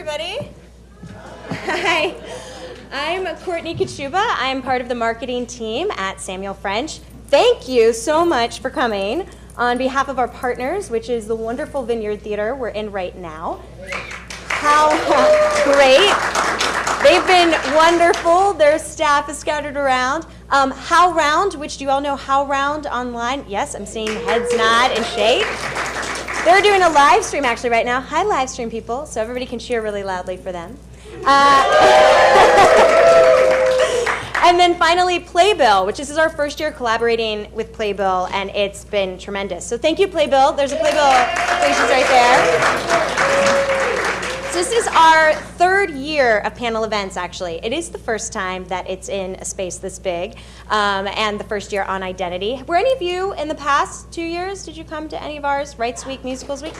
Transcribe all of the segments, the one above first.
everybody. Hi. I'm Courtney Kachuba. I'm part of the marketing team at Samuel French. Thank you so much for coming on behalf of our partners, which is the wonderful Vineyard Theater we're in right now. How great. They've been wonderful. Their staff is scattered around. Um, HowlRound, which do you all know HowlRound online? Yes, I'm seeing heads nod and shake. They're doing a live stream actually right now. Hi, live stream people, so everybody can cheer really loudly for them. Uh, and then finally, Playbill, which this is our first year collaborating with Playbill, and it's been tremendous. So thank you, Playbill. There's a Playbill stations right there. So this is our third year of panel events, actually. It is the first time that it's in a space this big, um, and the first year on identity. Were any of you in the past two years, did you come to any of ours, Rights Week, Musicals Week?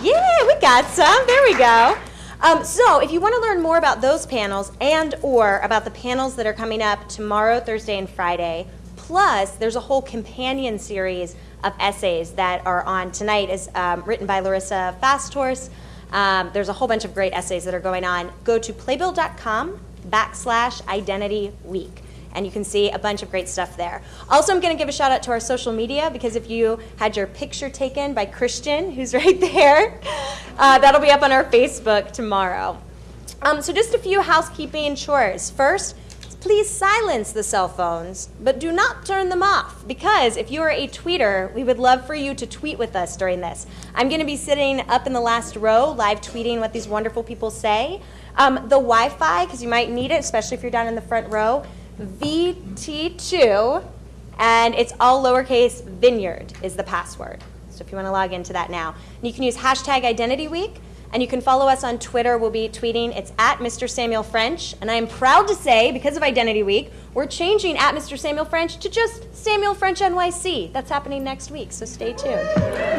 Yeah, we got some. There we go. Um, so if you want to learn more about those panels and or about the panels that are coming up tomorrow, Thursday, and Friday, plus there's a whole companion series of essays that are on tonight is um, written by Larissa Fasthorse, um, there's a whole bunch of great essays that are going on. Go to playbill.com backslash identity week and you can see a bunch of great stuff there. Also, I'm going to give a shout out to our social media because if you had your picture taken by Christian, who's right there, uh, that'll be up on our Facebook tomorrow. Um, so just a few housekeeping chores. First, please silence the cell phones, but do not turn them off because if you are a tweeter, we would love for you to tweet with us during this. I'm going to be sitting up in the last row, live tweeting what these wonderful people say. Um, the Wi Fi, because you might need it, especially if you're down in the front row, VT2, and it's all lowercase vineyard is the password. So if you want to log into that now, and you can use hashtag identity week and you can follow us on Twitter. We'll be tweeting. It's at Mr. Samuel French. And I am proud to say, because of Identity Week, we're changing at Mr. Samuel French to just Samuel French NYC. That's happening next week, so stay tuned.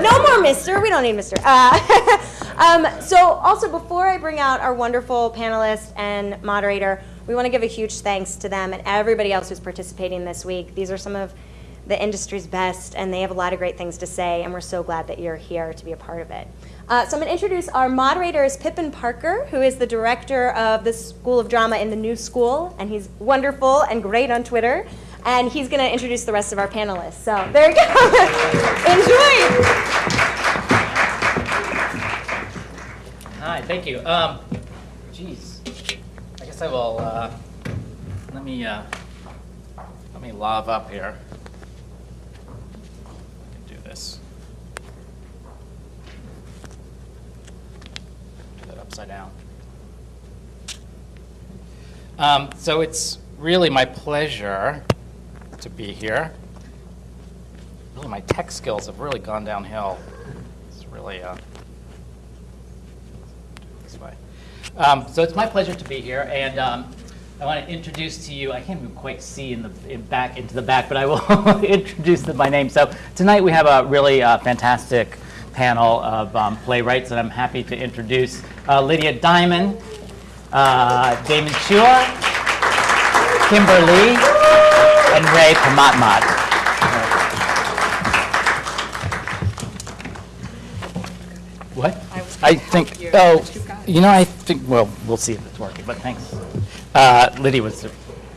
No more Mr. We don't need Mr. Uh, um, so, also, before I bring out our wonderful panelist and moderator, we want to give a huge thanks to them and everybody else who's participating this week. These are some of the industry's best, and they have a lot of great things to say, and we're so glad that you're here to be a part of it. Uh, so I'm going to introduce our moderators, Pippin Parker, who is the director of the School of Drama in the New School, and he's wonderful and great on Twitter. And he's going to introduce the rest of our panelists. So there you go. Enjoy. Hi, thank you. Um, geez, I guess I will. Uh, let me uh, let me love up here. Do this. Do that upside down. Um, so it's really my pleasure to be here. Really, my tech skills have really gone downhill. It's really. Uh, this way. Um, so it's my pleasure to be here, and um, I want to introduce to you. I can't even quite see in the in back into the back, but I will introduce them by name. So tonight we have a really uh, fantastic panel of um, playwrights, and I'm happy to introduce uh, Lydia Diamond, uh, Damon Chua, Kimber Lee, and Rey Pamatmat. What? I think, oh, you know, I think, well, we'll see if it's working, but thanks. Uh, Lydia was an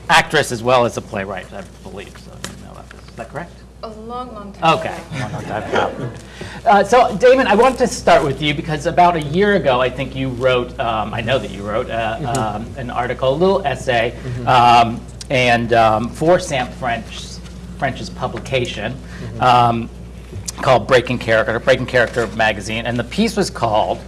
actress as well as a playwright, I believe, so you know about this. Is that correct? A long, long time Okay. ago. Long, long time. Uh, So, Damon, I want to start with you because about a year ago, I think you wrote, um, I know that you wrote uh, um, an article, a little essay, um, and um, for Sam French, French's publication um, called Breaking Character, Breaking Character magazine, and the piece was called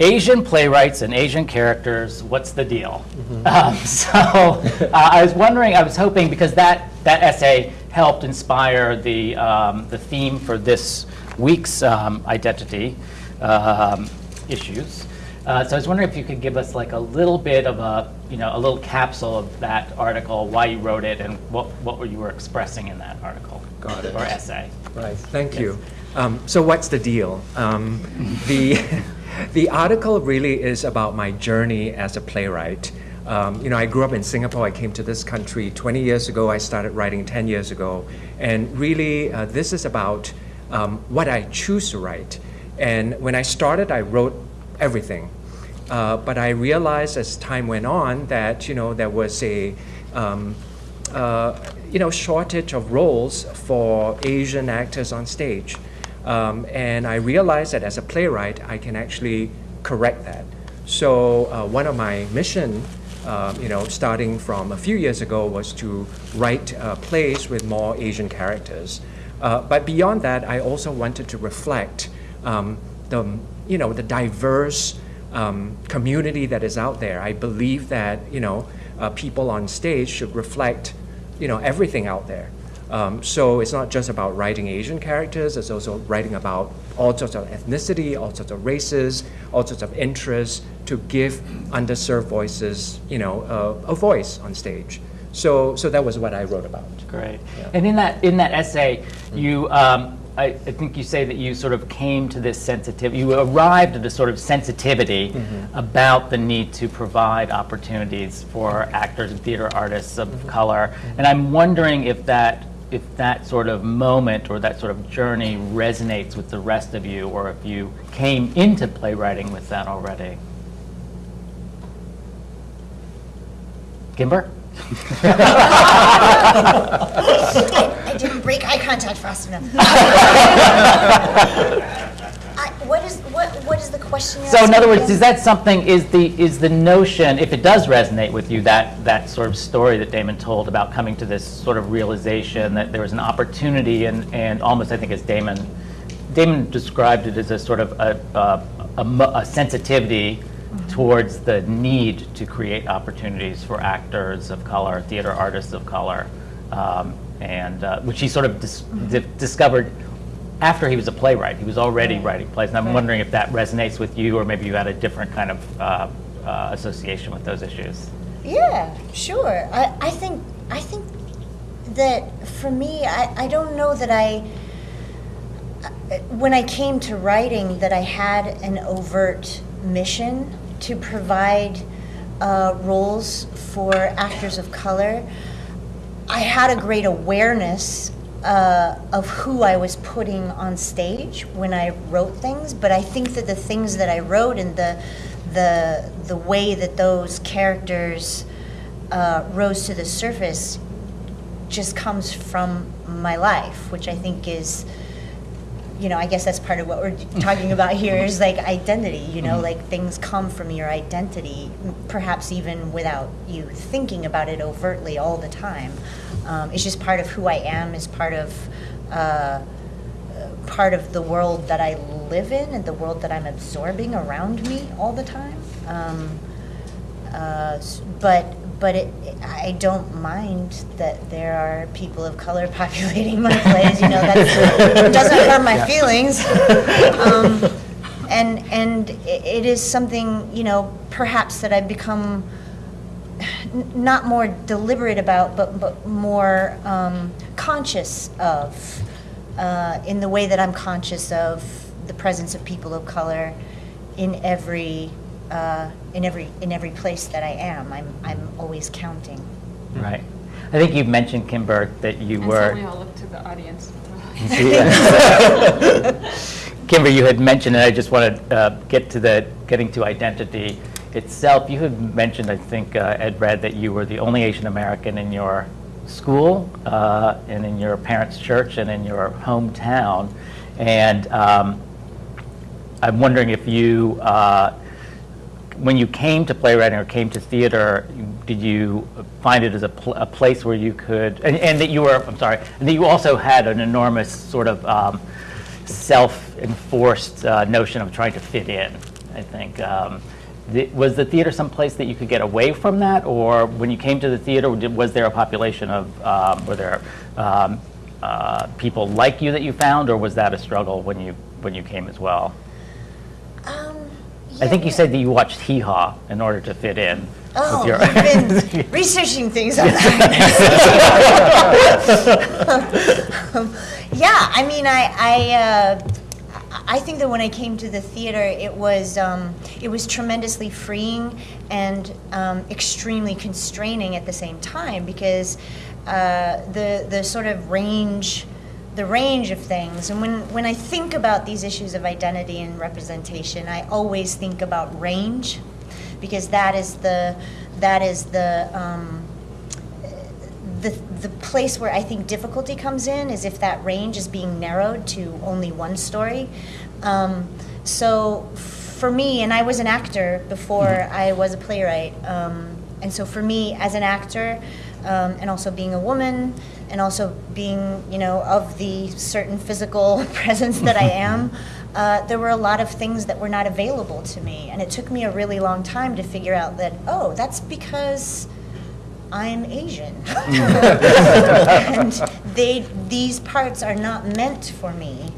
Asian playwrights and Asian characters, what's the deal? Um, so uh, I was wondering, I was hoping, because that, that essay helped inspire the, um, the theme for this week's um, identity um, issues. Uh, so I was wondering if you could give us like a little bit of a, you know, a little capsule of that article, why you wrote it, and what, what were you were expressing in that article Got it. or essay. Right, thank you. Um, so what's the deal? Um, the, the article really is about my journey as a playwright. Um, you know, I grew up in Singapore. I came to this country 20 years ago. I started writing 10 years ago. And really, uh, this is about um, what I choose to write. And when I started, I wrote everything. Uh, but I realized as time went on that, you know, there was a, um, uh, you know, shortage of roles for Asian actors on stage. Um, and I realized that as a playwright, I can actually correct that. So uh, one of my mission, uh, you know, starting from a few years ago, was to write uh, plays with more Asian characters. Uh, but beyond that, I also wanted to reflect um, the, you know, the diverse um, community that is out there. I believe that, you know, uh, people on stage should reflect, you know, everything out there. Um, so it's not just about writing Asian characters, it's also writing about all sorts of ethnicity, all sorts of races, all sorts of interests to give underserved voices, you know, uh, a voice on stage. So, so that was what I wrote about. Great. Yeah. And in that in that essay, you um, I, I think you say that you sort of came to this sensitivity. You arrived at a sort of sensitivity about the need to provide opportunities for actors and theater artists of color. And I'm wondering if that if that sort of moment or that sort of journey resonates with the rest of you, or if you came into playwriting with that already. Kimber? I didn't break eye contact fast enough. What is what what is the question? So in other words, is that something, is the, is the notion, if it does resonate with you, that, that sort of story that Damon told about coming to this sort of realization that there was an opportunity and, and almost, I think as Damon, Damon described it as a sort of a, a, a a sensitivity towards the need to create opportunities for actors of color, theater artists of color, um, and, uh, which he sort of dis- di- discovered after he was a playwright. He was already writing plays, and I'm wondering if that resonates with you, or maybe you had a different kind of uh, uh, association with those issues. Yeah, sure. I, I think I think that for me, I, I don't know that I when I came to writing that I had an overt mission to provide uh, roles for actors of color. I had a great awareness uh, of who I was putting on stage when I wrote things, but I think that the things that I wrote and the the the way that those characters uh, rose to the surface just comes from my life, which I think is, you know, I guess that's part of what we're talking about here is like identity, you know, like things come from your identity, perhaps even without you thinking about it overtly all the time. Um, it's just part of who I am, is part of. Uh, part of the world that I live in and the world that I'm absorbing around me all the time. Um, uh, but but it, I don't mind that there are people of color populating my plays. You know, that doesn't hurt my feelings. Um, and and it is something you know perhaps that I've become not more deliberate about, but, but more um, conscious of, uh, in the way that I'm conscious of the presence of people of color in every, uh, in every, in every place that I am. I'm, I'm always counting. Right. I think you mentioned, Kimber, that you And were. so we all look to the audience. Kimber, you had mentioned, and I just want to uh, get to the, getting to identity itself. You had mentioned, I think, uh, Ed read that you were the only Asian American in your school, uh, and in your parents' church, and in your hometown. And um, I'm wondering if you, uh, when you came to playwriting or came to theater, did you find it as a, pl- a place where you could, and, and that you were, I'm sorry, and that you also had an enormous sort of um, self-enforced uh, notion of trying to fit in, I think. Um, the, was the theater some place that you could get away from that, or when you came to the theater, was there a population of, um, were there um, uh, people like you that you found, or was that a struggle when you when you came as well? Um, I think you yeah. said that you watched Hee Haw in order to fit in. Oh, you've been researching things on that. Um, yeah, I mean, I, I, uh, I think that when I came to the theater, it was, um, it was tremendously freeing and um, extremely constraining at the same time because uh, the the sort of range the range of things. And when, when I think about these issues of identity and representation, I always think about range because that is the that is the um, the the place where I think difficulty comes in is if that range is being narrowed to only one story. Um, so for me, and I was an actor before I was a playwright, um, and so for me as an actor, um, and also being a woman, and also being you know of the certain physical presence that I am. Uh, there were a lot of things that were not available to me, and it took me a really long time to figure out that oh, that's because I'm Asian, and they these parts are not meant for me.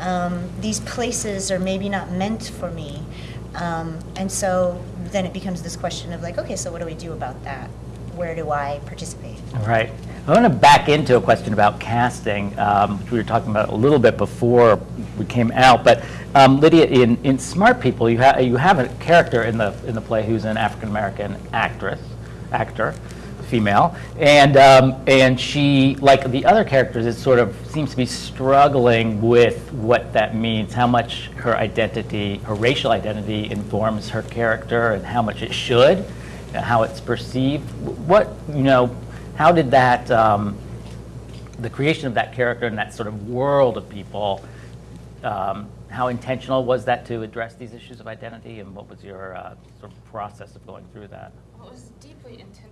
Um, these places are maybe not meant for me, um, and so then it becomes this question of like, okay, so what do we do about that? Where do I participate? Right. I want to back into a question about casting, um, which we were talking about a little bit before we came out. But um, Lydia, in, in Smart People, you, ha- you have a character in the in the play who's an African American actress, actor, female, and um, and she, like the other characters, it sort of seems to be struggling with what that means, how much her identity, her racial identity, informs her character, and how much it should, how it's perceived. What you know, how did that, um, the creation of that character and that sort of world of people, um, how intentional was that to address these issues of identity, and what was your uh, sort of process of going through that? Well, it was deeply intentional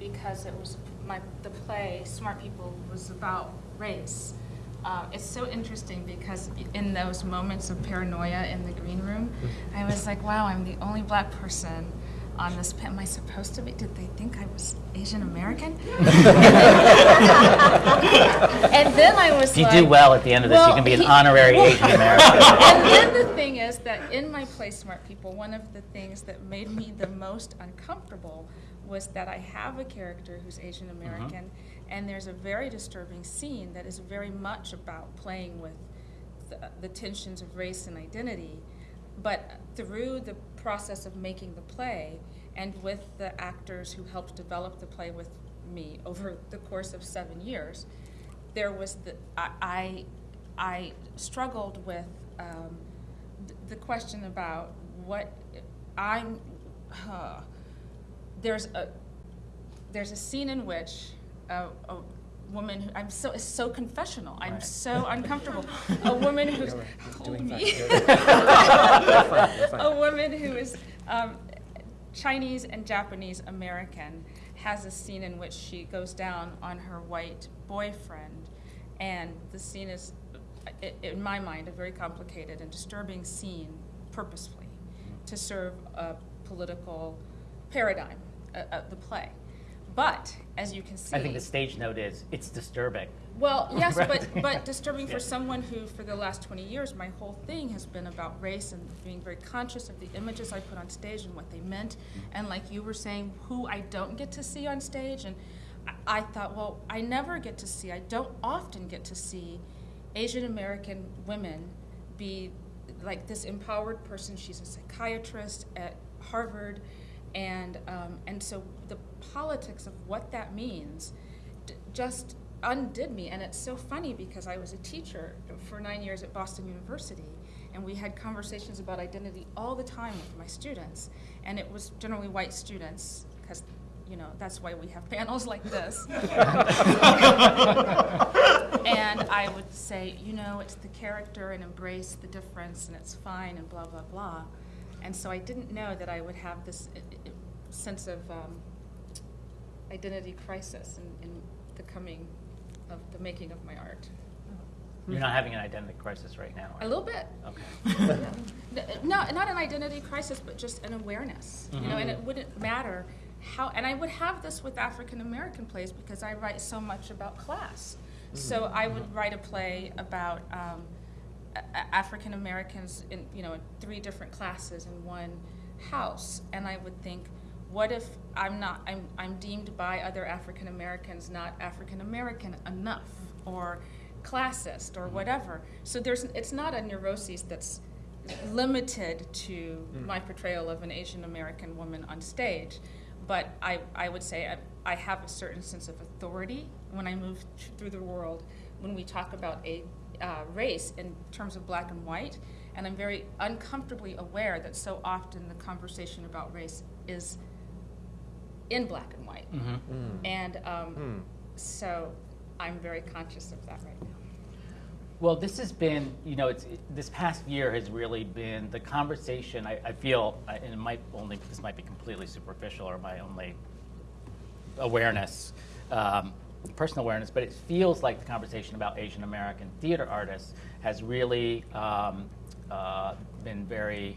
because it was my the play Smart People was about race. Uh, it's so interesting because in those moments of paranoia in the green room, I was like, "Wow, I'm the only black person on this. pa- Am I supposed to be? Did they think I was Asian American?" and then I was If you like, do well at the end of this, you can be an he- honorary Asian American. and then the thing is that in my play Smart People, one of the things that made me the most uncomfortable was that I have a character who's Asian American, and there's a very disturbing scene that is very much about playing with the, the tensions of race and identity. But through the process of making the play, and with the actors who helped develop the play with me over the course of seven years, there was the, I, I, I struggled with um, the question about what I'm, uh, there's a, there's a scene in which a, a woman, who, I'm so, it's so confessional, I'm Right. so uncomfortable. A woman who's, hold doing me. You're fine, you're fine. a woman who is um, Chinese and Japanese American has a scene in which she goes down on her white boyfriend, and the scene is, in my mind, a very complicated and disturbing scene purposefully to serve a political paradigm uh, of the play. But as you can see, I think the stage note is it's disturbing. well, yes, Right. but, but disturbing Yeah. for someone who, for the last 20 years, my whole thing has been about race and being very conscious of the images I put on stage and what they meant. And like you were saying, who I don't get to see on stage. And I, I thought, well, I never get to see, I don't often get to see Asian American women be like this empowered person. She's a psychiatrist at Harvard. And, um, and so the politics of what that means d- just undid me. And it's so funny because I was a teacher for nine years at Boston University, and we had conversations about identity all the time with my students. And it was generally white students, because you know that's why we have panels like this. and I would say, you know, it's the character and embrace the difference, and it's fine, and blah blah blah. And so I didn't know that I would have this uh, uh, sense of um, identity crisis in, in the coming of the making of my art. You're not having an identity crisis right now. A little bit. Okay. No, not an identity crisis, but just an awareness. You know, and it wouldn't matter how. And I would have this with African American plays because I write so much about class. So I would write a play about um, African Americans in you know in three different classes in one house, and I would think. What if I'm not? I'm, I'm deemed by other African Americans not African American enough, or classist, or mm-hmm. whatever. So there's it's not a neuroses that's limited to mm. my portrayal of an Asian American woman on stage, but I, I would say I, I have a certain sense of authority when I move th- through the world when we talk about a uh, race in terms of black and white, and I'm very uncomfortably aware that so often the conversation about race is in black and white, and um, so I'm very conscious of that right now. Well, this has been, you know, it's, it- this past year has really been the conversation, I, I feel, I- and it might only, this might be completely superficial or my only awareness, um, personal awareness, but it feels like the conversation about Asian American theater artists has really um, uh, been very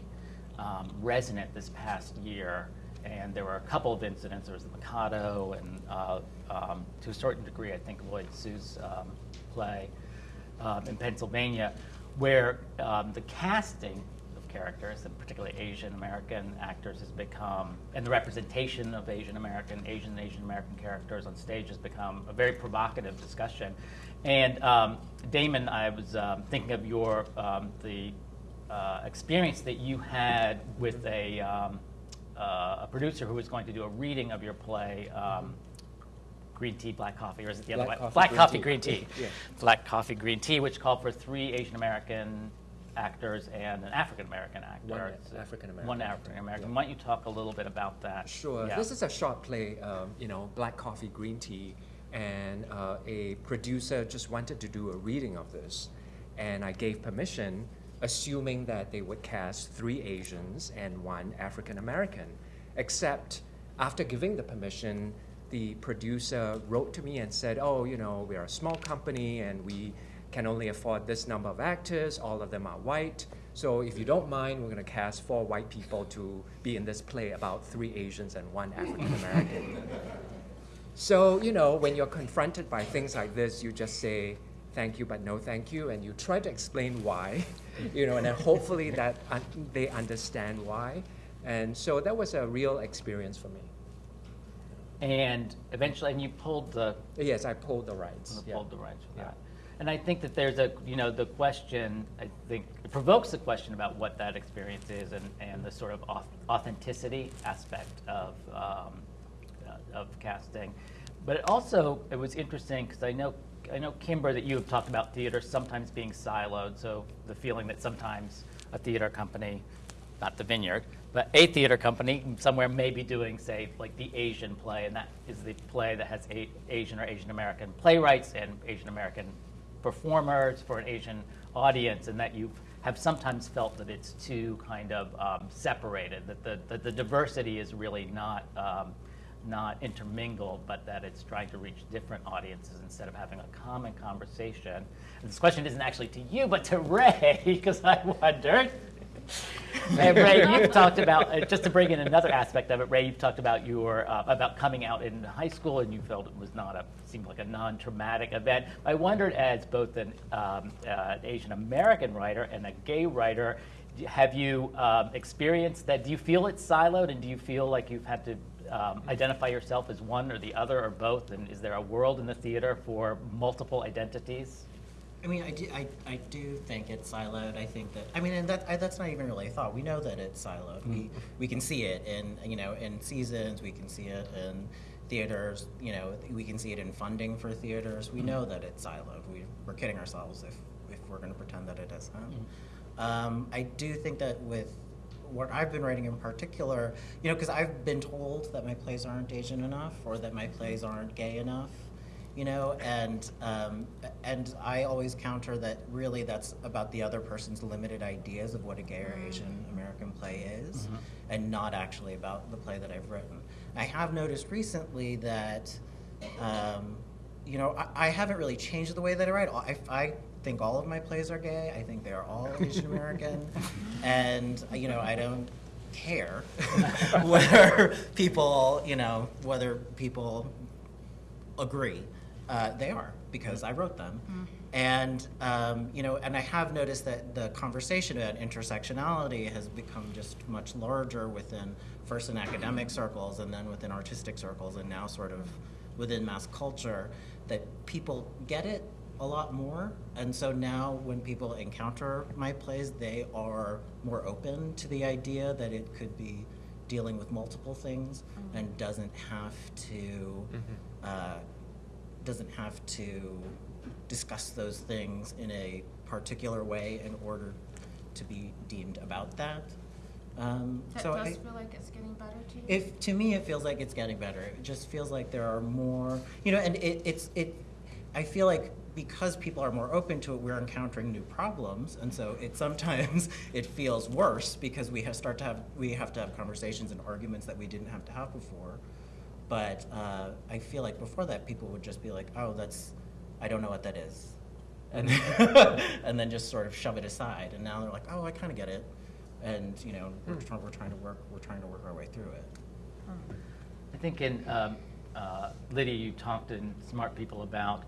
um, resonant this past year. And there were a couple of incidents. There was the Mikado, and uh, um, to a certain degree, I think Lloyd Suh's um, play um, in Pennsylvania, where um, the casting characters, and particularly Asian American actors, has become, and the representation of Asian American, Asian and Asian American characters on stage has become a very provocative discussion. And um, Damon, I was um, thinking of your um, the uh, experience that you had with a. Um, uh, a producer who was going to do a reading of your play, um, Green Tea, Black Coffee, or is it the other way? Coffee, Black Green Coffee, Tea. Green Tea. Yeah. Black Coffee, Green Tea, which called for three Asian American actors and an African American actor. One uh, African-American One. African American. Yeah. Why don't you talk a little bit about that? Sure. Yeah. This is a short play, um, you know, black coffee, green tea, and uh, a producer just wanted to do a reading of this, and I gave permission, assuming that they would cast three Asians and one African American. Except after giving the permission, the producer wrote to me and said, "Oh, you know, we are a small company and we can only afford this number of actors. All of them are white." So if you don't mind, we're going to cast four white people to be in this play about three Asians and one African American. so, you know, when you're confronted by things like this, you just say, thank you, but no thank you, and you try to explain why, you know, and then hopefully that un- they understand why. And so that was a real experience for me. And eventually, and you pulled the Yes, I pulled the rights. yeah. pulled the rights Yeah. that. And I think that there's a, you know, the question, I think, it provokes the question about what that experience is and, and the sort of authenticity aspect of, um, uh, of casting. But it also, it was interesting because I know I know, Kimber, that you have talked about theater sometimes being siloed, so the feeling that sometimes a theater company, not the Vineyard, but a theater company somewhere may be doing, say, like the Asian play, and that is the play that has Asian or Asian American playwrights and Asian American performers for an Asian audience, and that you have sometimes felt that it's too kind of um, separated, that the, that the diversity is really not. Um, not intermingled, but that it's trying to reach different audiences instead of having a common conversation. And this question isn't actually to you, but to Rey, because I wondered. Hey, Rey, you've talked about uh, just to bring in another aspect of it. Rey, you've talked about your uh, about coming out in high school, and you felt it was not a seemed like a non-traumatic event. I wondered, as both an um, uh, Asian American writer and a gay writer, have you um, experienced that? Do you feel it's siloed, and do you feel like you've had to um, identify yourself as one or the other or both? And is there a world in the theater for multiple identities? I mean, I do, I, I do think it's siloed. I think that, I mean, and that, I, that's not even really a thought. We know that it's siloed. We, mm-hmm. we can see it in, you know, in seasons, we can see it in theaters, you know, we can see it in funding for theaters. We mm-hmm. know that it's siloed. We, we're kidding ourselves if, if we're going to pretend that it isn't. Mm-hmm. Um, I do think that with what I've been writing in particular, you know, because I've been told that my plays aren't Asian enough or that my plays aren't gay enough, you know, and um, and I always counter that really that's about the other person's limited ideas of what a gay or Asian American play is, and not actually about the play that I've written. I have noticed recently that. Um, you know, I, I haven't really changed the way that I write. I, I think all of my plays are gay. I think they are all Asian American, and you know, I don't care whether people, you know, whether people agree. Uh, they are because I wrote them, and um, you know, and I have noticed that the conversation about intersectionality has become just much larger within first in academic circles and then within artistic circles, and now sort of within mass culture. That people get it a lot more, and so now when people encounter my plays, they are more open to the idea that it could be dealing with multiple things and doesn't have to uh, doesn't have to discuss those things in a particular way in order to be deemed about that. Um, That so does I- feel like it's getting better to you? if to me it feels like it's getting better. It just feels like there are more, you know, and it, it's it. I feel like because people are more open to it, we're encountering new problems, and so it sometimes it feels worse because we have start to have we have to have conversations and arguments that we didn't have to have before. But uh, I feel like before that, people would just be like, "Oh, that's, I don't know what that is," and and then just sort of shove it aside. And now they're like, "Oh, I kind of get it," and you know, we're, trying, we're trying to work we're trying to work our way through it. I think in um, uh, Lydia, you talked in Smart People about,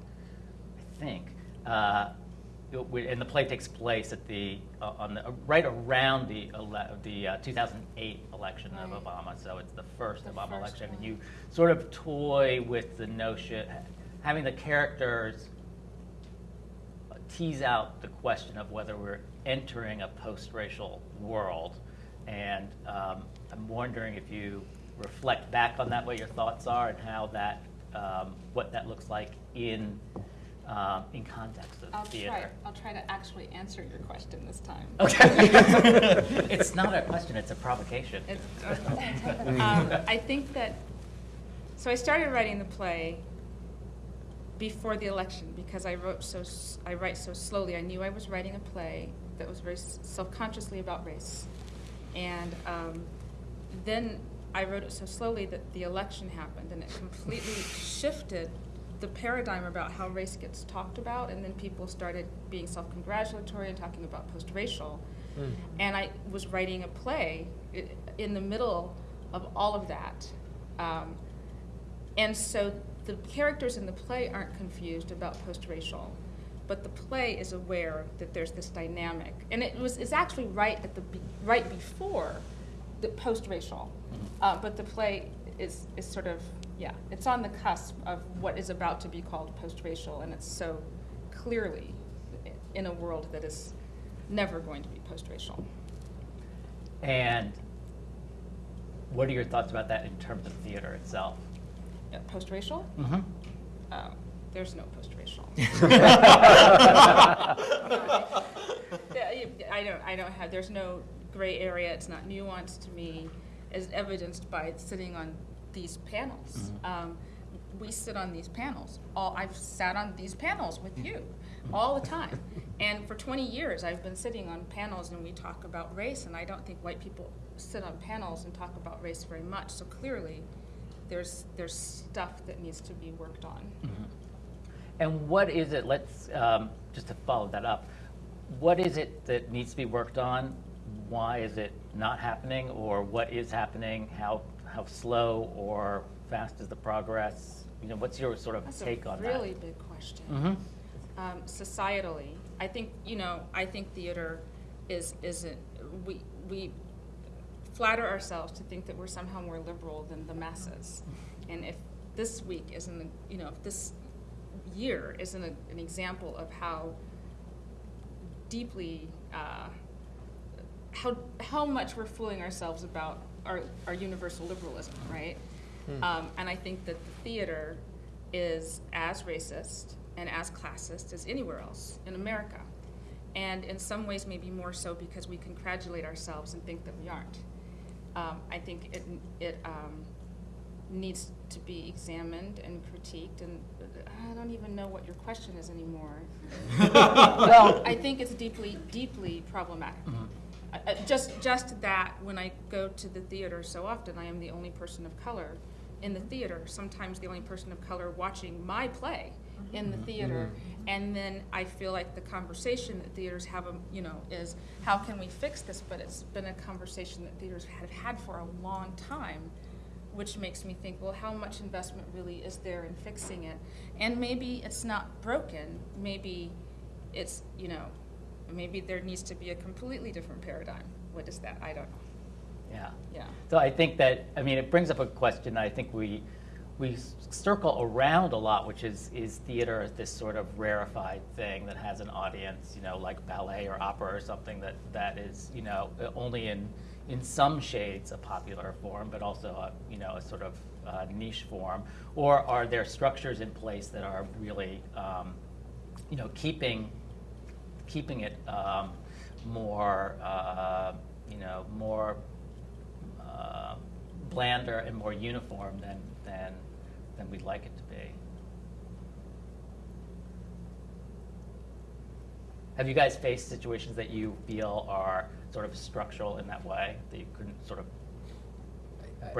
I think, uh, it w- and the play takes place at the uh, on the uh, right around the ele- the uh, 2008 election of Obama. So it's the first The Obama first election, and you sort of toy with the notion, having the characters tease out the question of whether we're entering a post-racial world. And um, I'm wondering if you reflect back on that, what your thoughts are, and how that, um, what that looks like in um, in context of I'll theater. try, I'll try to actually answer your question this time. Okay. it's not a question; it's a provocation. It's, um, I think that, so I started writing the play before the election because I wrote so, I write so slowly. I knew I was writing a play that was very self-consciously about race. And um, then I wrote it so slowly that the election happened and it completely shifted the paradigm about how race gets talked about. And then people started being self-congratulatory and talking about post-racial. And I was writing a play in the middle of all of that. Um, and so the characters in the play aren't confused about post-racial, but the play is aware that there's this dynamic. And it was it's actually right at the be, right before the post-racial, uh, but the play is is sort of yeah, it's on the cusp of what is about to be called post-racial, and it's so clearly in a world that is never going to be post-racial. And what are your thoughts about that in terms of theater itself? Yeah, post-racial. Mm-hmm. Um, there's no post-racial. I don't, I don't have, there's no gray area, it's not nuanced to me, as evidenced by sitting on these panels. Um, We sit on these panels, all, I've sat on these panels with you, all the time. And for twenty years, I've been sitting on panels and we talk about race, and I don't think white people sit on panels and talk about race very much, so clearly, there's, there's stuff that needs to be worked on. And what is it, let's, um, just to follow that up, what is it that needs to be worked on? Why is it not happening, or what is happening? How, how slow or fast is the progress? You know, what's your sort of That's take on that? That's a really big question. Mhm. Um, societally, I think, you know, I think theater is, isn't, we, we flatter ourselves to think that we're somehow more liberal than the masses. And if this week isn't, you know, if this year isn't a, an example of how deeply, uh, how, how much we're fooling ourselves about our, our universal liberalism, right? Um, and I think that the theater is as racist and as classist as anywhere else in America. And in some ways, maybe more so because we congratulate ourselves and think that we aren't. Um, I think it, it um, needs to be examined and critiqued, and I don't even know what your question is anymore. Well, I think it's deeply, deeply problematic. Mm-hmm. Uh, uh, Just, just that, when I go to the theater so often, I am the only person of color in the theater, sometimes the only person of color watching my play in the theater. And then I feel like the conversation that theaters have, um, you know, is, how can we fix this? But it's been a conversation that theaters have had for a long time, which makes me think, well, how much investment really is there in fixing it? And maybe it's not broken, maybe it's, you know, maybe there needs to be a completely different paradigm. What is that? I don't know. yeah. Yeah. So I think that, I mean, it brings up a question that I think we, we circle around a lot, which is, is theater this sort of rarefied thing that has an audience, you know, like ballet or opera or something that, that is, you know, only in, in some shades a popular form, but also, a, you know, a sort of uh, niche form? Or are there structures in place that are really, um, you know, keeping, keeping it um, more, uh, you know, more uh, blander and more uniform than, than, than we'd like it to be. Have you guys faced situations that you feel are sort of structural in that way, that you couldn't sort of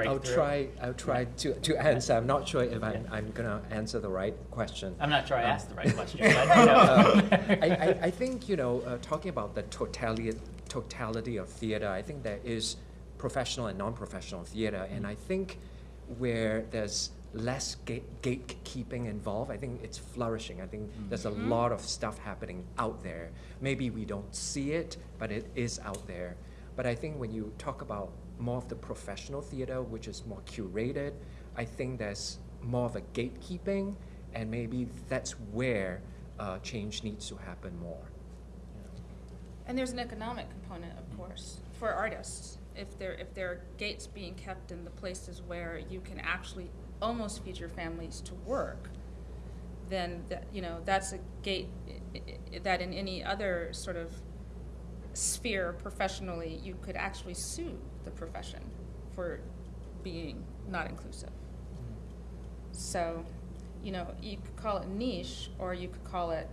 I'll try, I'll try to, to answer. I'm not sure if I'm, Yeah. I'm gonna answer the right question. I'm not sure I Um, asked the right question, but, you know. I, I, I think, you know, uh, talking about the totality, totality of theater, I think there is professional and non-professional theater, and I think where there's less gate, gatekeeping involved, I think it's flourishing. I think there's a lot of stuff happening out there. Maybe we don't see it, but it is out there. But I think when you talk about more of the professional theater, which is more curated, I think there's more of a gatekeeping, and maybe that's where uh, change needs to happen more. And there's an economic component, of course, for artists. If there, if there are gates being kept in the places where you can actually almost feed your families to work, then that, you know, that's a gate that in any other sort of sphere professionally, you could actually sue the profession for being not inclusive. So, you know, you could call it niche, or you could call it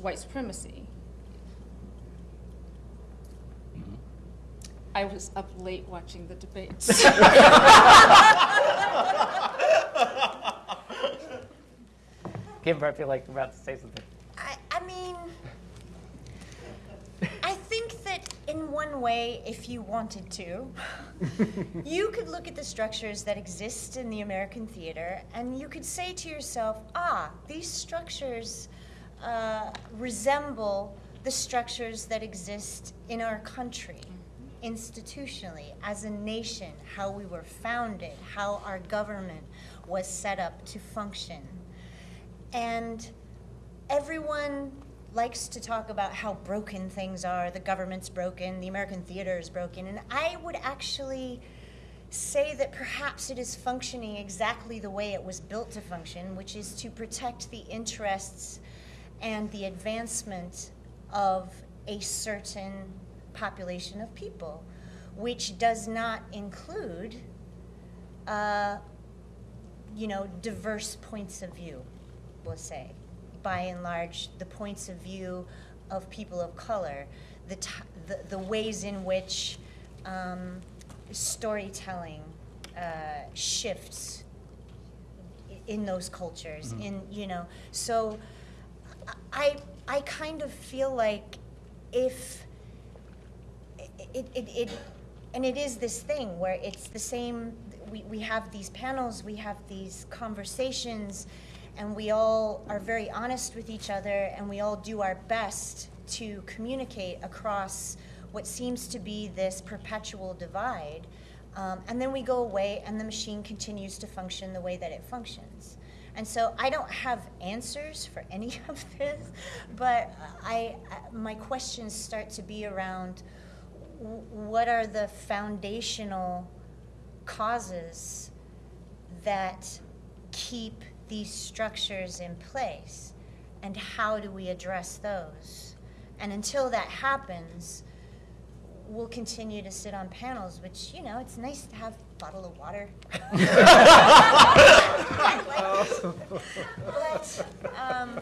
white supremacy. Mm-hmm. I was up late watching the debates. Kimber, I feel like you're about to say something. I, I mean, I think that in one way, if you wanted to, you could look at the structures that exist in the American theater and you could say to yourself, ah, these structures uh, resemble the structures that exist in our country institutionally as a nation, how we were founded, how our government was set up to function. And everyone likes to talk about how broken things are. The government's broken, the American theater is broken. And I would actually say that perhaps it is functioning exactly the way it was built to function, which is to protect the interests and the advancement of a certain population of people, which does not include, uh, you know, diverse points of view, we'll say. By and large, the points of view of people of color, the, t- the, the ways in which um, storytelling uh, shifts in those cultures in you know. So i i kind of feel like if it, it, it and it is this thing where it's the same we, we have these panels we have these conversations and we all are very honest with each other and we all do our best to communicate across what seems to be this perpetual divide. Um, and then we go away and the machine continues to function the way that it functions. And so I don't have answers for any of this, but I, my questions start to be around what are the foundational causes that keep these structures in place? And how do we address those? And until that happens, we'll continue to sit on panels, which, you know, it's nice to have a bottle of water. But, um,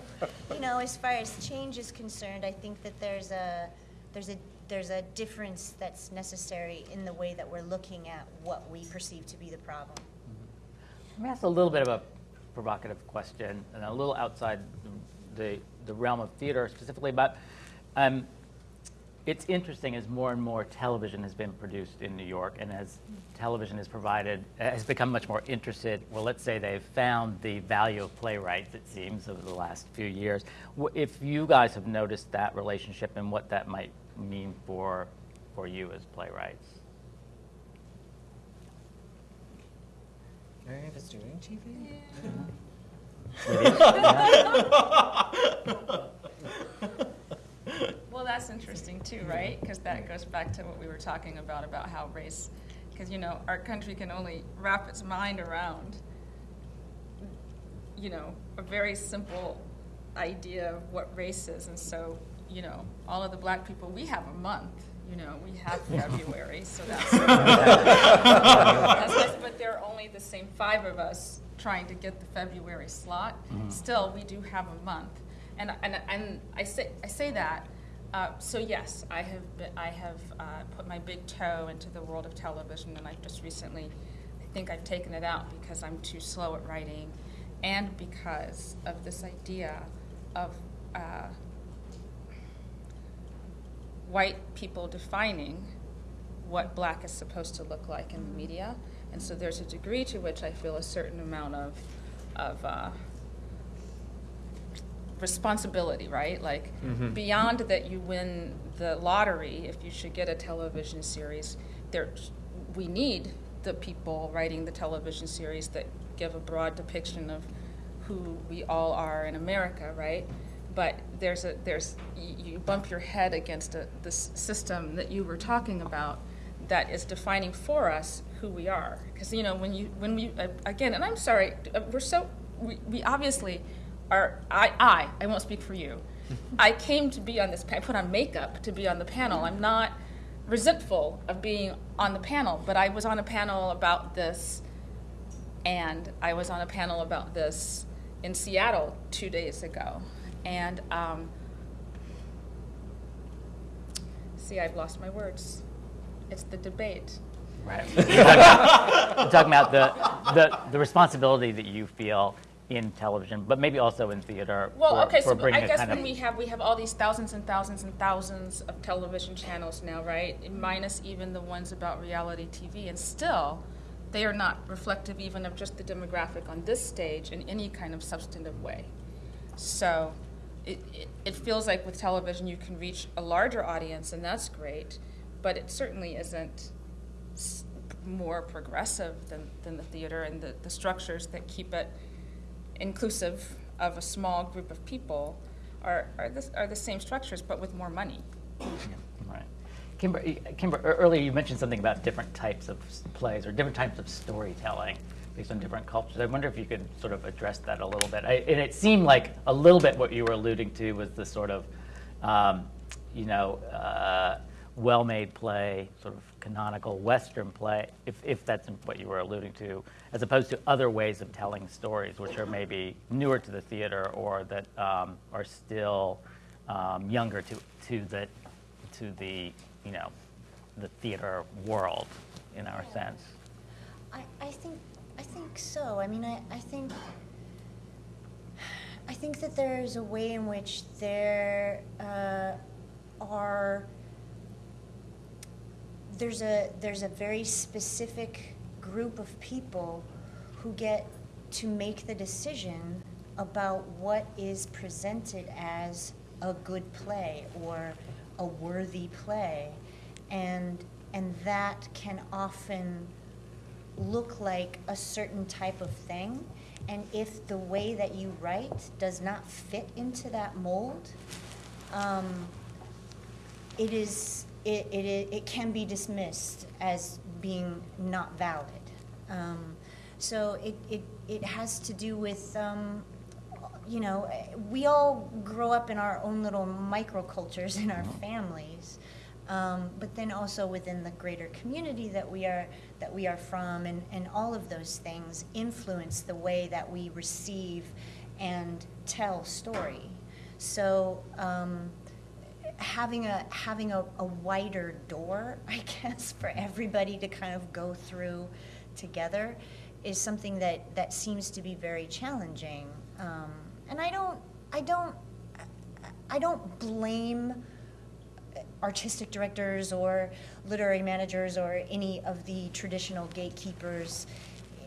you know, as far as change is concerned, I think that there's a, there's a, there's a difference that's necessary in the way that we're looking at what we perceive to be the problem. Let me ask a little bit of a provocative question, and a little outside the, the realm of theater specifically, but um, it's interesting as more and more television has been produced in New York, and as television is provided, has become much more interested. Well, let's say they've found the value of playwrights, it seems, over the last few years. If you guys have noticed that relationship and what that might mean for, for you as playwrights. Mary Eve is doing TV? Well, that's interesting too, right? Because that goes back to what we were talking about, about how race, because, you know, our country can only wrap its mind around, you know, a very simple idea of what race is. And so, you know, all of the black people, we have a month, you know, we have February, so that's. that's but there are only the same five of us trying to get the February slot. Still, we do have a month. And, and, and I say, I say that, uh, so yes, I have, been, I have uh, put my big toe into the world of television, and I've just recently, I think I've taken it out because I'm too slow at writing, and because of this idea of uh, white people defining what black is supposed to look like in the media. And so there's a degree to which I feel a certain amount of, of uh, responsibility, right? Like beyond that you win the lottery if you should get a television series, there we need the people writing the television series that give a broad depiction of who we all are in America, right? But there's a there's you, bump your head against a, this system that you were talking about that is defining for us who we are. Because you know when you when we uh, again, and I'm sorry, uh, we're so we, we obviously are. I I I won't speak for you. I came to be on this. I put on makeup to be on the panel. I'm not resentful of being on the panel, but I was on a panel about this and I was on a panel about this in Seattle two days ago. And um, see, I've lost my words. It's the debate. Right. You're talking, talking about the, the, the responsibility that you feel in television, but maybe also in theater Well, for, okay, for so bringing I a guess when of we have we have all these thousands and thousands and thousands of television channels now, right? Minus even the ones about reality TV, and still, they are not reflective even of just the demographic on this stage in any kind of substantive way. So, it, it, feels like with television you can reach a larger audience, and that's great, but it certainly isn't more progressive than, than the theater and the, the structures that keep it inclusive of a small group of people are, are, the, are the same structures but with more money. right. Kimber, Kimber, earlier you mentioned something about different types of plays or different types of storytelling based on different cultures. I wonder if you could sort of address that a little bit. I, and it seemed like a little bit what you were alluding to was the sort of, um, you know, uh, well-made play, sort of canonical Western play, if, if that's what you were alluding to, as opposed to other ways of telling stories, which are maybe newer to the theater or that um, are still um, younger to, to the, to the, you know, the theater world in our sense. I, I think think so. I mean, I, I think I think that there's a way in which there uh, are there's a there's a very specific group of people who get to make the decision about what is presented as a good play or a worthy play and and that can often look like a certain type of thing and if the way that you write does not fit into that mold um, it is it, it, it can be dismissed as being not valid. Um, so it, it, it has to do with, um, you know, we all grow up in our own little microcultures in our families. Um, but then also within the greater community that we are that we are from and, and all of those things influence the way that we receive and tell story. So um, having a having a, a wider door, I guess, for everybody to kind of go through together is something that, that seems to be very challenging. Um, and I don't I don't I don't blame artistic directors or literary managers or any of the traditional gatekeepers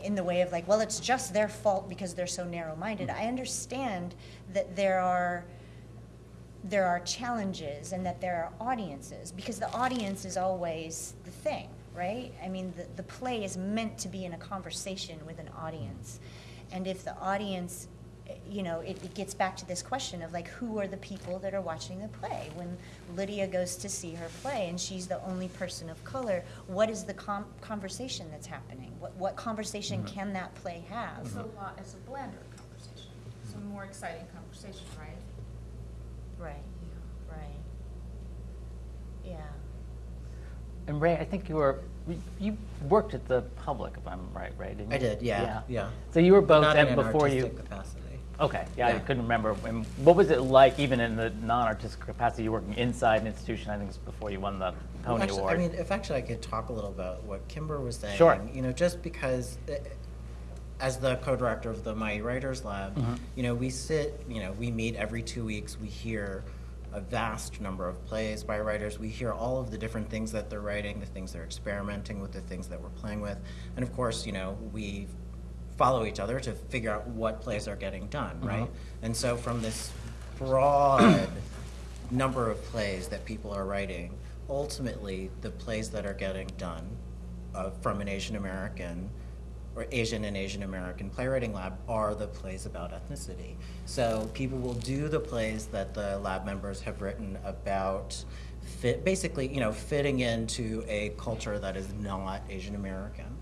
in the way of like, well, it's just their fault because they're so narrow-minded. Mm. I understand that there are there are challenges and that there are audiences because the audience is always the thing, right? I mean, the, the play is meant to be in a conversation with an audience. And if the audience, you know, it, it gets back to this question of like, who are the people that are watching the play? When Lydia goes to see her play and she's the only person of color, what is the com- conversation that's happening? What, what conversation mm-hmm. can that play have? It's a lot, it's a blander conversation. It's a more exciting conversation, right? Right, right. Yeah. And Rey, I think you were, you worked at the public, if I'm right, right? Didn't I did, yeah, yeah. So you were both Not in then an before you, capacity. Okay, yeah, I couldn't remember. And What was it like, even in the non-artistic capacity, you working inside an institution, I think it's before you won the Well, Tony actually, Award? I mean, if actually I could talk a little about what Kimber was saying. Sure. You know, just because, uh, as the co-director of the Ma-Yi Writers Lab, Mm-hmm. you know, we sit, you know, we meet every two weeks. We hear a vast number of plays by writers. We hear all of the different things that they're writing, the things they're experimenting with, the things that we're playing with, and of course, you know, we follow each other to figure out what plays are getting done, right? And so from this broad number of plays that people are writing, ultimately, the plays that are getting done uh, from an Asian American or Asian and Asian American playwriting lab are the plays about ethnicity. So people will do the plays that the lab members have written about fit, basically, you know, fitting into a culture that is not Asian American.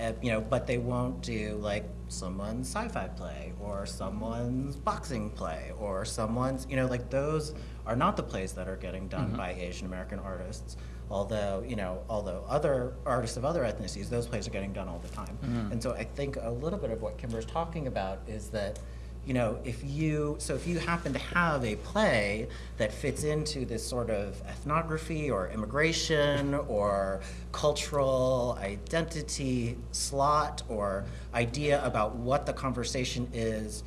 Uh, you know, but they won't do like someone's sci-fi play or someone's boxing play or someone's, you know, like those are not the plays that are getting done by Asian American artists. Although, you know, although other artists of other ethnicities, those plays are getting done all the time. And so I think a little bit of what Kimber's talking about is that you know, if you, so if you happen to have a play that fits into this sort of ethnography or immigration or cultural identity slot or idea about what the conversation is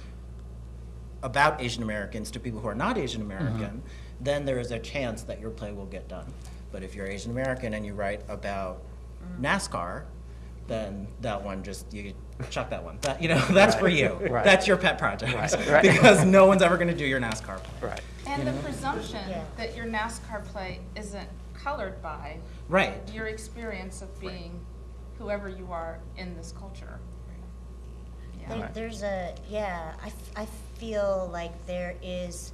about Asian Americans to people who are not Asian mm-hmm. American, then there is a chance that your play will get done. But if you're Asian American and you write about mm. NASCAR, then that one just you chuck that one. That you know that's for you. Right. That's your pet project Right, right. because no one's ever going to do your NASCAR play. Right. And the presumption Yeah. that your NASCAR play isn't colored by Right. your experience of being whoever you are in this culture. Yeah. There, there's a yeah. I, I feel like there is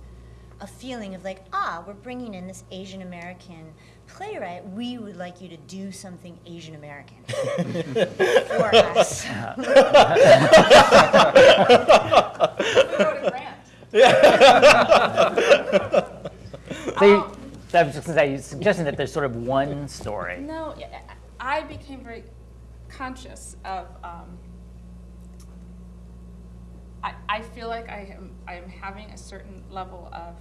a feeling of like, ah, we're bringing in this Asian American playwright. We would like you to do something Asian American for us. We wrote a grant. So you, so I was just going to say, you're suggesting that there's sort of one story. No, I I became very conscious of. Um, I, I feel like I am I am having a certain level of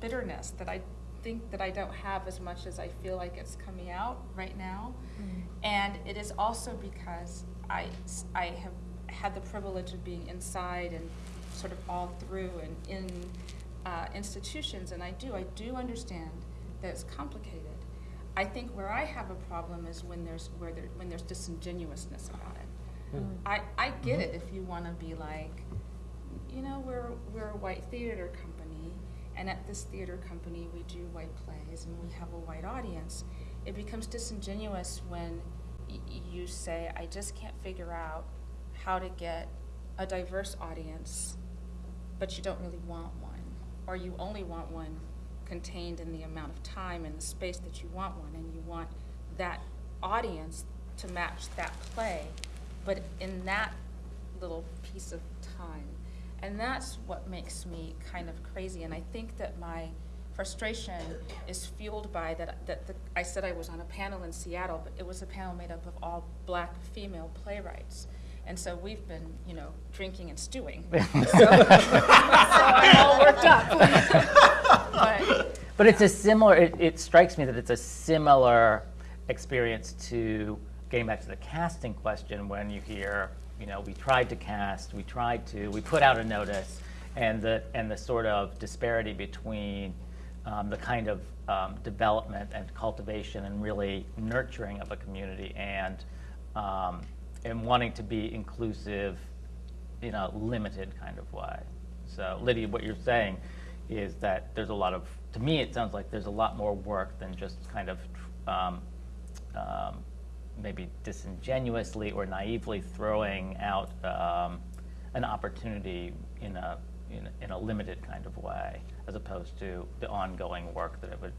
bitterness that I think that I don't have as much as I feel like it's coming out right now, mm-hmm. and it is also because I, I have had the privilege of being inside and sort of all through and in uh, institutions, and I do I do understand that it's complicated. I think where I have a problem is when there's where there, when there's disingenuousness about it. Hmm. I, I get mm-hmm. it if you want to be like, you know, we're we're a white theater company, and at this theater company we do white plays and we have a white audience. It becomes disingenuous when you say, I just can't figure out how to get a diverse audience, but you don't really want one, or you only want one contained in the amount of time and the space that you want one, and you want that audience to match that play, but in that little piece of time. And that's what makes me kind of crazy. And I think that my frustration is fueled by that, that the, I said I was on a panel in Seattle, but it was a panel made up of all black female playwrights. And so we've been, you know, drinking and stewing. so, so I'm all worked up. but But it's a similar, it, it strikes me that it's a similar experience to getting back to the casting question when you hear, you know, we tried to cast, we tried to, we put out a notice, and the, and the sort of disparity between um, the kind of um, development and cultivation and really nurturing of a community and, um, and wanting to be inclusive in a limited kind of way. So Lydia, what you're saying is that there's a lot of, to me, it sounds like there's a lot more work than just kind of um, um, maybe disingenuously or naively throwing out um, an opportunity in a, in, a- in a limited kind of way, as opposed to the ongoing work that it would,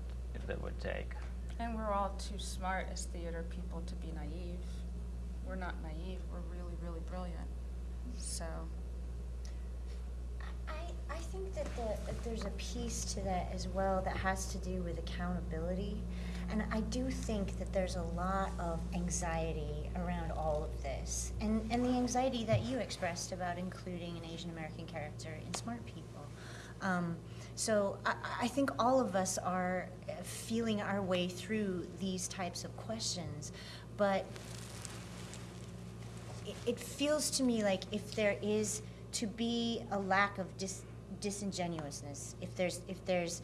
that it would take. And we're all too smart as theater people to be naive. We're not naive, we're really, really brilliant. So, I, I think that, the, that there's a piece to that as well that has to do with accountability. And I do think that there's a lot of anxiety around all of this. And, and the anxiety that you expressed about including an Asian American character in Smart People. Um, so I, I think all of us are feeling our way through these types of questions. But it, it feels to me like if there is to be a lack of dis, disingenuousness, if there's if there's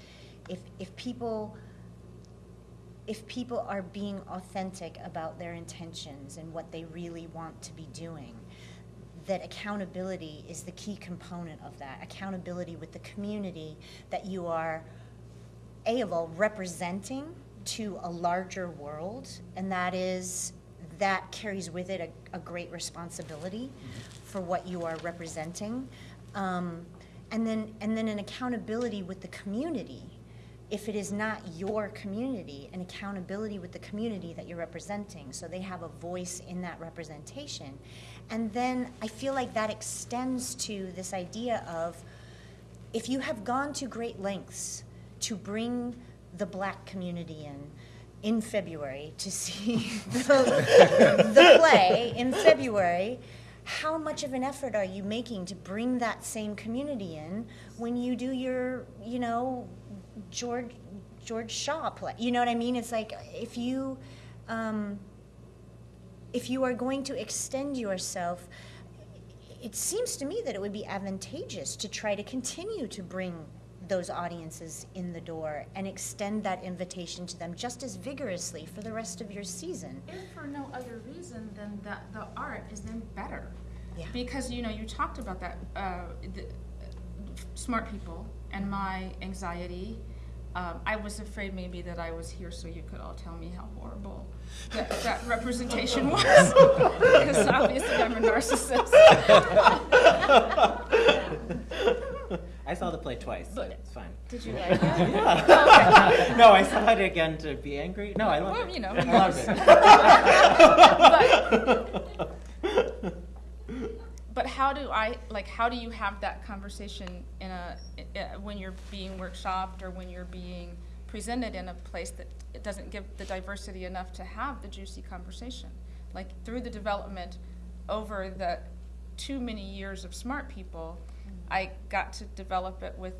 if if people if people are being authentic about their intentions and what they really want to be doing, that accountability is the key component of that. Accountability with the community that you are, A of all, representing to a larger world, and that is, that carries with it a, a great responsibility for what you are representing. Um, and then, and then an accountability with the community if it is not your community, and accountability with the community that you're representing, so they have a voice in that representation. And then I feel like that extends to this idea of if you have gone to great lengths to bring the black community in in February to see the, the play in February, how much of an effort are you making to bring that same community in when you do your, you know, George George Shaw play? You know what I mean? It's like if you um, if you are going to extend yourself, it seems to me that it would be advantageous to try to continue to bring those audiences in the door and extend that invitation to them just as vigorously for the rest of your season. if for no other reason than that the art is then better. Yeah. Because, you know, you talked about that, uh, the, smart people and my anxiety. Um, I was afraid maybe that I was here so you could all tell me how horrible that, that representation was. because obviously I'm a narcissist. I saw the play twice, so it's fine. Did you like it? Yeah. no, I saw it again to be angry. No, I loved Well, it. you know, I loved it. But how do I, like, how do you have that conversation in a, when you're being workshopped or when you're being presented in a place that it doesn't give the diversity enough to have the juicy conversation? Like, through the development over the too many years of smart people, mm-hmm. I got to develop it with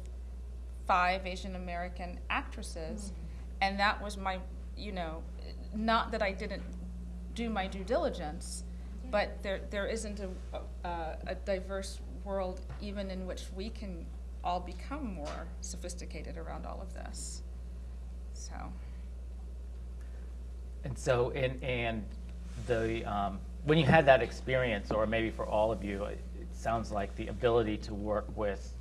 five Asian American actresses, mm-hmm. and that was my, you know, not that I didn't do my due diligence, but there there isn't a, a a diverse world even in which we can all become more sophisticated around all of this. So. And so, and, and the, um, when you had that experience, or maybe for all of you, it, it sounds like the ability to work with,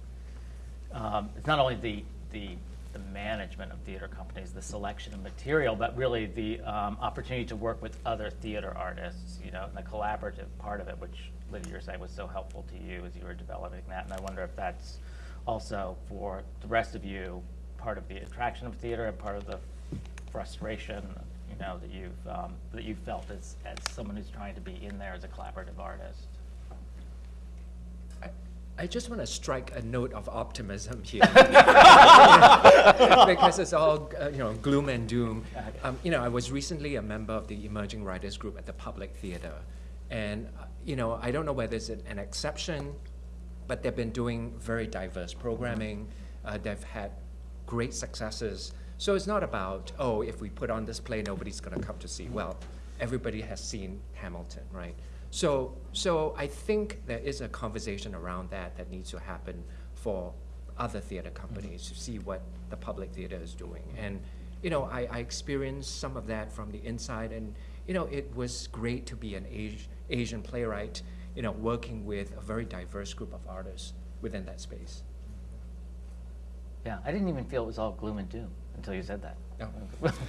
um, it's not only the, the, the management of theater companies, the selection of material, but really the um, opportunity to work with other theater artists, you know, and the collaborative part of it, which Lydia, you're saying was so helpful to you as you were developing that. And I wonder if that's also for the rest of you, part of the attraction of theater and part of the frustration, you know, that you've, um, that you felt as, as someone who's trying to be in there as a collaborative artist. I, just want to strike a note of optimism here. because it's all, uh, you know, gloom and doom. Um, you know, I was recently a member of the Emerging Writers Group at the Public Theater. And, uh, you know, I don't know whether it's an, an exception, but they've been doing very diverse programming. Uh, they've had great successes. So it's not about, oh, if we put on this play, nobody's going to come to see. Well, everybody has seen Hamilton, right? So, so I think there is a conversation around that that needs to happen for other theater mm-hmm. companies to see what the public theater is doing. And, you know, I, I experienced some of that from the inside, and, you know, it was great to be an Asi- Asian playwright, you know, working with a very diverse group of artists within that space. Yeah, I didn't even feel it was all gloom and doom until you said that. No.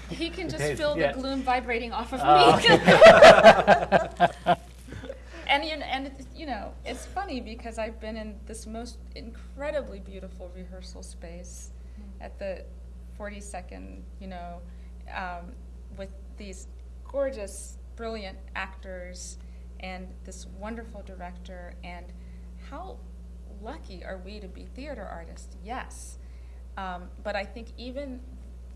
He can just feel yeah. the gloom vibrating off of Oh, me. and you know, and it's- you know, it's funny because I've been in this most incredibly beautiful rehearsal space at the 42nd, you know, um, with these gorgeous, brilliant actors and this wonderful director. And how lucky are we to be theater artists? Yes. Um, but I think even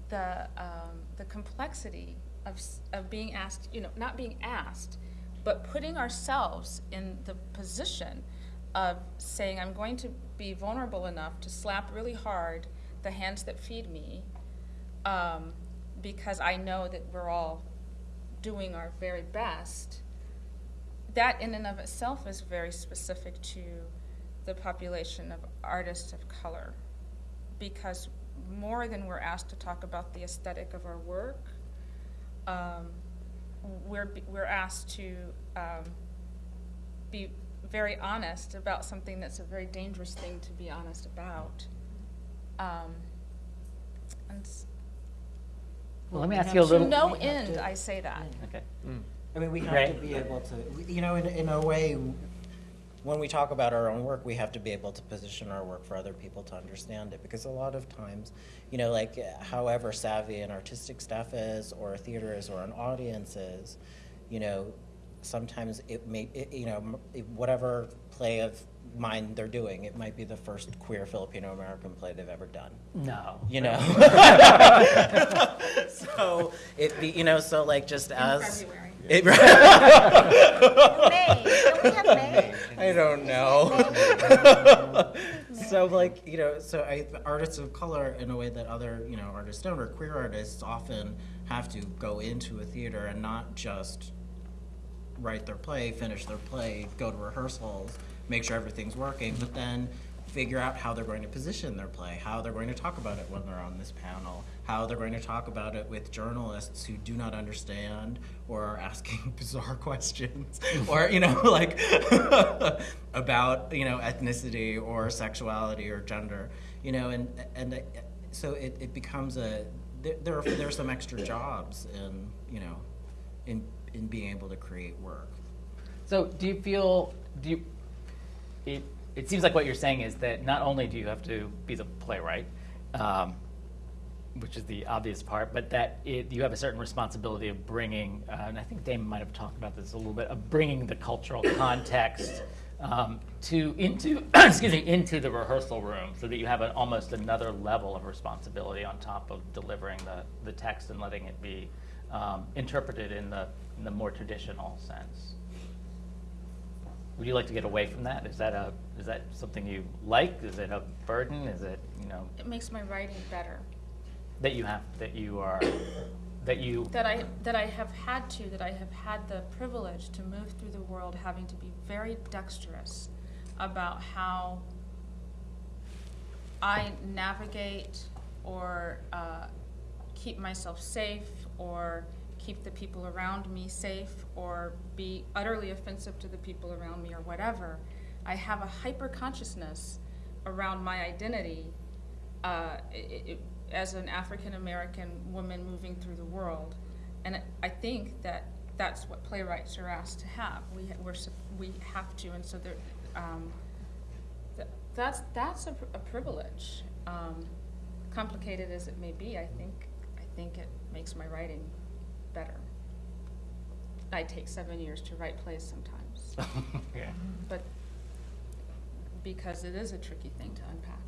the, um, the complexity of, of being asked, you know, not being asked, but putting ourselves in the position of saying, I'm going to be vulnerable enough to slap really hard the hands that feed me, um, because I know that we're all doing our very best. That, in and of itself, is very specific to the population of artists of color because more than we're asked to talk about the aesthetic of our work, um, we're, we're asked to um, be very honest about something that's a very dangerous thing to be honest about. Um, and Well, let me ask you a little. to no end, to- I say that. Okay. I mean, we have Right. to be able to, you know, in, in a way, when we talk about our own work, we have to be able to position our work for other people to understand it. Because a lot of times, you know, like however savvy an artistic staff is, or a theater is, or an audience is, you know, sometimes it may, it, you know, whatever play of mine they're doing, it might be the first queer Filipino American play they've ever done No. you know. so it be, you know, so like just as February. it, May, don't we have May? I don't know. so like you know, so I, artists of color in a way that other you know artists don't, or queer artists often have to go into a theater and not just write their play, finish their play, go to rehearsals, make sure everything's working, but then figure out how they're going to position their play, how they're going to talk about it when they're on this panel, how they're going to talk about it with journalists who do not understand or are asking bizarre questions or you know like about you know ethnicity or sexuality or gender you know and and uh, so it, it becomes a there, there are there are some extra jobs in you know in in being able to create work. So do you feel, do you, it, it seems like what you're saying is that not only do you have to be the playwright, um, which is the obvious part, but that it, you have a certain responsibility of bringing, uh, and I think Damon might have talked about this a little bit, of bringing the cultural context um, to into excuse me into the rehearsal room, so that you have an, almost another level of responsibility on top of delivering the, the text and letting it be um, interpreted in the in the more traditional sense. Would you like to get away from that? Is that a is that something you like? Is it a burden? Is it you know It makes my writing better. that you have that you are that you that I that I have had to that I have had the privilege to move through the world having to be very dexterous about how I navigate or uh, keep myself safe or keep the people around me safe or be utterly offensive to the people around me or whatever. I have a hyper consciousness around my identity uh, it, it, as an African American woman moving through the world, and I think that that's what playwrights are asked to have. We we're, we have to, and so there, um, th- that's that's a, a privilege. Um, complicated as it may be, I think I think it makes my writing better. I take seven years to write plays sometimes, yeah. but because it is a tricky thing to unpack.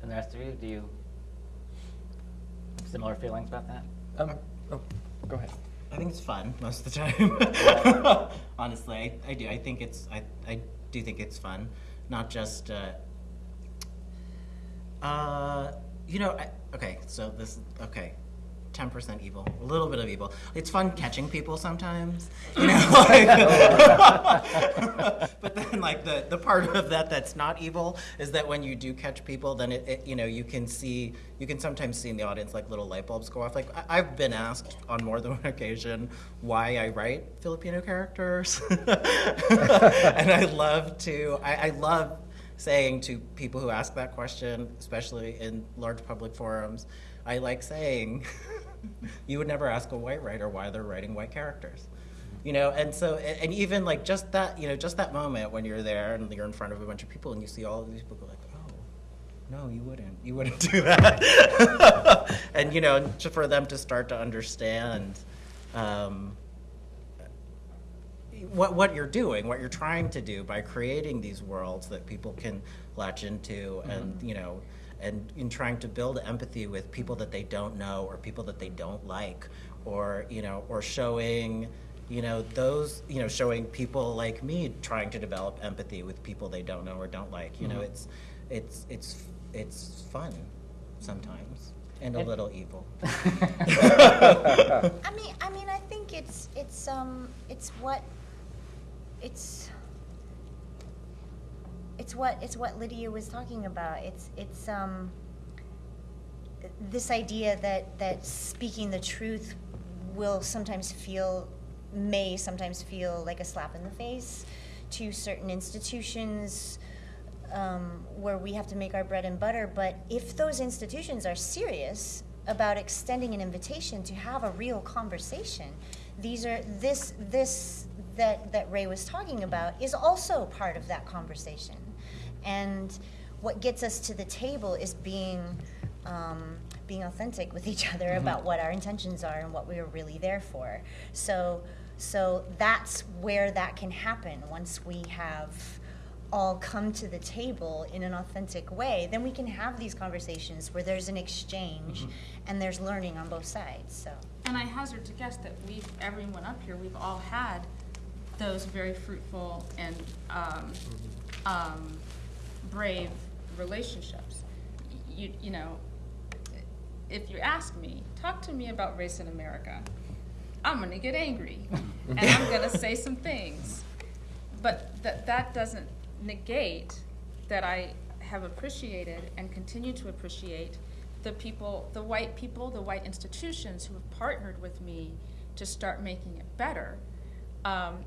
And the rest of you, do you have similar feelings about that? Um, oh, go ahead. I think it's fun most of the time. Honestly, I, I do. I think it's I, I do think it's fun, not just. Uh, uh, you know, I, okay. So this okay. 10% evil, a little bit of evil. It's fun catching people sometimes, you know. Like, but then, like the the part of that that's not evil is that when you do catch people, then it, it you know you can see you can sometimes see in the audience like little light bulbs go off. Like I, I've been asked on more than one occasion why I write Filipino characters, and I love to I, I love saying to people who ask that question, especially in large public forums, I like saying, you would never ask a white writer why they're writing white characters. You know, and so, and, and even like just that, you know, just that moment when you're there and you're in front of a bunch of people and you see all of these people go like, oh, no, you wouldn't. You wouldn't do that. and, you know, to, for them to start to understand um, what, what you're doing, what you're trying to do by creating these worlds that people can latch into and, you know, and in trying to build empathy with people that they don't know or people that they don't like or, you know, or showing, you know, those, you know, showing people like me trying to develop empathy with people they don't know or don't like. You know, it's, it's, it's, it's fun sometimes and a little evil. I mean, I mean, I think it's it's um it's what it's it's what it's what Lydia was talking about. It's it's um this idea that that speaking the truth will sometimes feel may sometimes feel like a slap in the face to certain institutions um, where we have to make our bread and butter. But if those institutions are serious about extending an invitation to have a real conversation, these are this this that that Rey was talking about is also part of that conversation, and what gets us to the table is being. Um, being authentic with each other about what our intentions are and what we are really there for. So, so that's where that can happen once we have all come to the table in an authentic way, then we can have these conversations where there's an exchange and there's learning on both sides. So, And I hazard to guess that we've, everyone up here, we've all had those very fruitful and um, um, brave relationships. You, you know, if you ask me, talk to me about race in America, I'm going to get angry and I'm going to say some things. But that, that doesn't negate that I have appreciated and continue to appreciate the people, the white people, the white institutions who have partnered with me to start making it better. Um,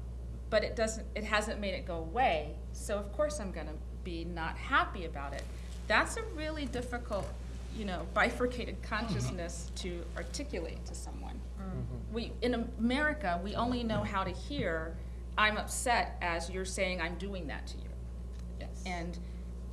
but it doesn't, it hasn't made it go away. So of course I'm going to be not happy about it. That's a really difficult, you know, bifurcated mm-hmm. consciousness to articulate to someone. Mm-hmm. We in America, we only know how to hear "I'm upset" as you're saying "I'm doing that to you." Yes. And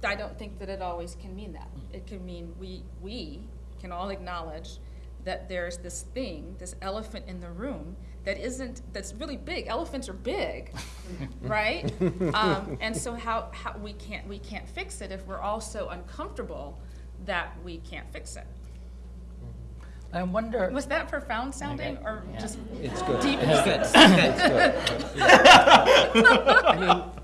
I don't think that it always can mean that. Mm-hmm. It can mean we, we can all acknowledge that there's this thing, this elephant in the room that isn't, that's really big. Elephants are big, right? Um, and so how, how, we can't, we can't fix it if we're all so uncomfortable that we can't fix it. I wonder. Was that profound sounding Okay, or yeah. just It's good. deep? it's good I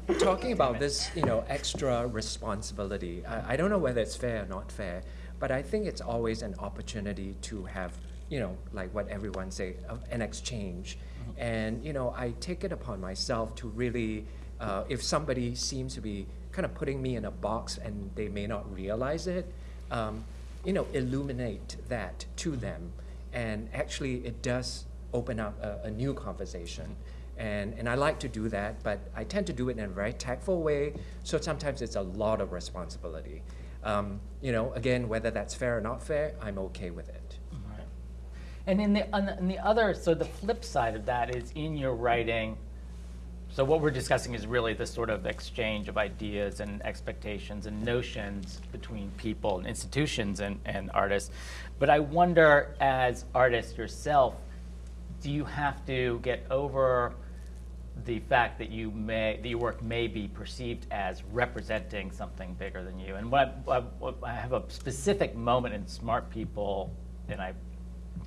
mean, talking about this, you know, extra responsibility, I, I don't know whether it's fair or not fair, but I think it's always an opportunity to have, you know, like what everyone say, an exchange. And, you know, I take it upon myself to really, uh, if somebody seems to be kind of putting me in a box and they may not realize it, um, you know, illuminate that to them. And actually, it does open up a, a new conversation. And, and I like to do that, but I tend to do it in a very tactful way, so sometimes it's a lot of responsibility. Um, you know, again, whether that's fair or not fair, I'm okay with it. And in the, on the, on the other, so the flip side of that is in your writing. So what we're discussing is really the sort of exchange of ideas and expectations and notions between people and institutions and, and artists. But I wonder, as artists yourself, do you have to get over the fact that you may that your work may be perceived as representing something bigger than you. And what I, what I have a specific moment in Smart People, and I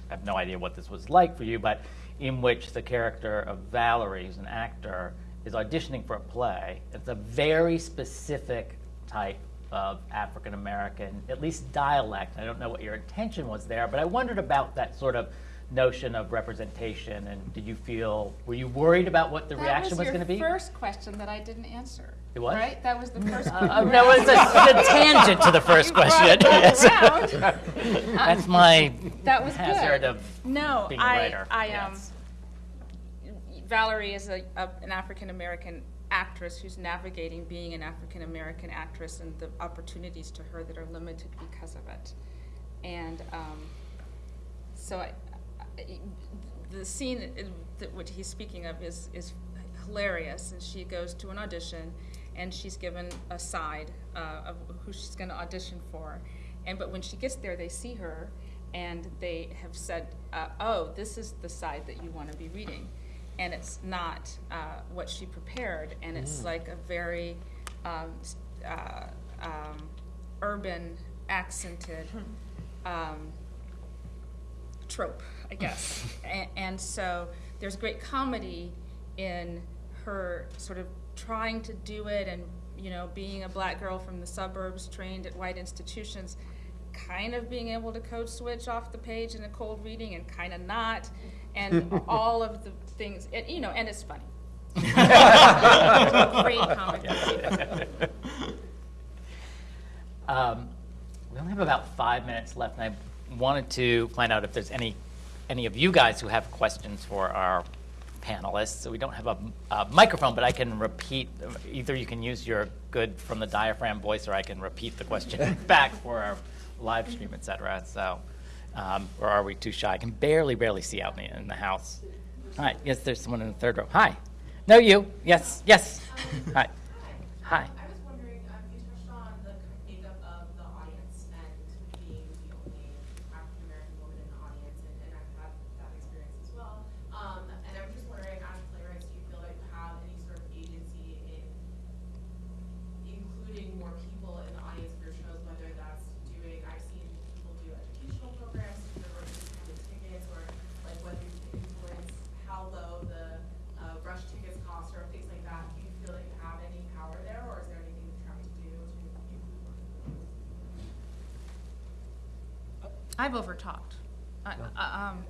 have no idea what this was like for you, but in which the character of Valerie, who's an actor, is auditioning for a play. It's a very specific type of African American, at least dialect. I don't know what your intention was there, but I wondered about that sort of notion of representation and did you feel were you worried about what the reaction was, going to be That was your first question that I didn't answer. It was? Right? That was the first uh, that was a, a tangent to the first question yes. Around. that's my That was hazard good. of No, being a I, writer I, um, yes. Valerie is a, a, an African American actress who's navigating being an African American actress and the opportunities to her that are limited because of it. And um, so I, I, the scene that, what he's speaking of is, is hilarious. And she goes to an audition and she's given a side uh, of who she's going to audition for. And but when she gets there, they see her and they have said, uh, "Oh, this is the side that you want to be reading," and it's not uh, what she prepared, and it's like a very um, uh, um, urban, accented um, trope, I guess. and, and so there's great comedy in her sort of trying to do it and you know being a black girl from the suburbs trained at white institutions kind of being able to code switch off the page in a cold reading and kind of not and all of the things and you know and it's funny great comic. Um, we only have about five minutes left, and I wanted to find out if there's any any of you guys who have questions for our panelists. So we don't have a, a microphone, but I can repeat. Either you can use your good from the diaphragm voice, or I can repeat the question back for our live stream, et cetera. So, um, or are we too shy? I can barely, barely see out in the, in the house. Hi. Yes, there's someone in the third row. Hi. No, you. Yes. Yes. Hi. Hi. I was wondering, um, you touched on the makeup of the audience and being the only African American woman in the audience, and, and I've had that experience as well. Um, and I was just wondering, as playwrights, do you feel like you have any sort of agency in including more people in the audience of your shows, whether that's doing, I've seen people do educational programs, to or discounted tickets, or like whether you can influence how low the uh, rush tickets cost or things like that. Do you feel like you have any power there, or is there anything you're trying to do to include more people? i've overtalked I, I, um,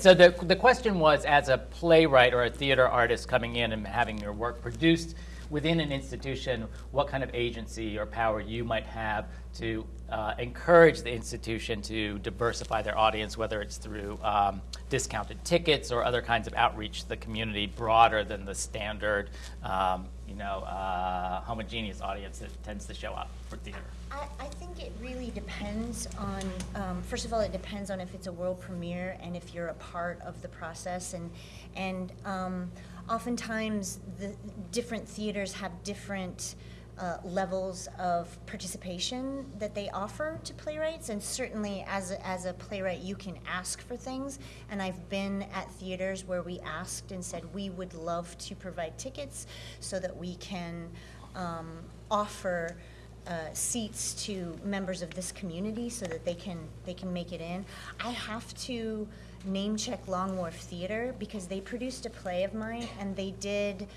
So the, the question was, as a playwright or a theater artist coming in and having your work produced within an institution, what kind of agency or power you might have to uh, encourage the institution to diversify their audience, whether it's through um, discounted tickets or other kinds of outreach to the community broader than the standard, um, you know, uh, homogeneous audience that tends to show up for theater. I, I think it really depends on, um, first of all, it depends on if it's a world premiere and if you're a part of the process. And, and um, oftentimes, the different theaters have different uh, levels of participation that they offer to playwrights. And certainly, as a, as a playwright, you can ask for things. And I've been at theaters where we asked and said, we would love to provide tickets so that we can um, offer uh, seats to members of this community so that they can they can make it in. I have to name check Long Wharf Theater because they produced a play of mine and they did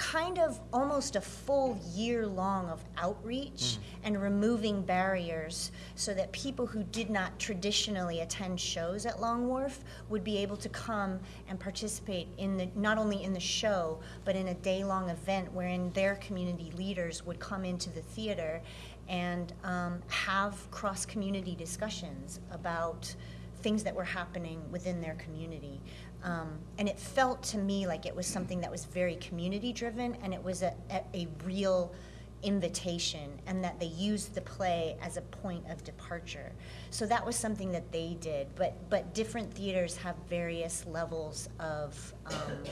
kind of almost a full year long of outreach and removing barriers so that people who did not traditionally attend shows at Long Wharf would be able to come and participate in the not only in the show but in a day-long event wherein their community leaders would come into the theater and um, have cross-community discussions about things that were happening within their community. Um, and it felt to me like it was something that was very community driven and it was a, a, a real invitation and that they used the play as a point of departure. So that was something that they did. But, but different theaters have various levels of, um,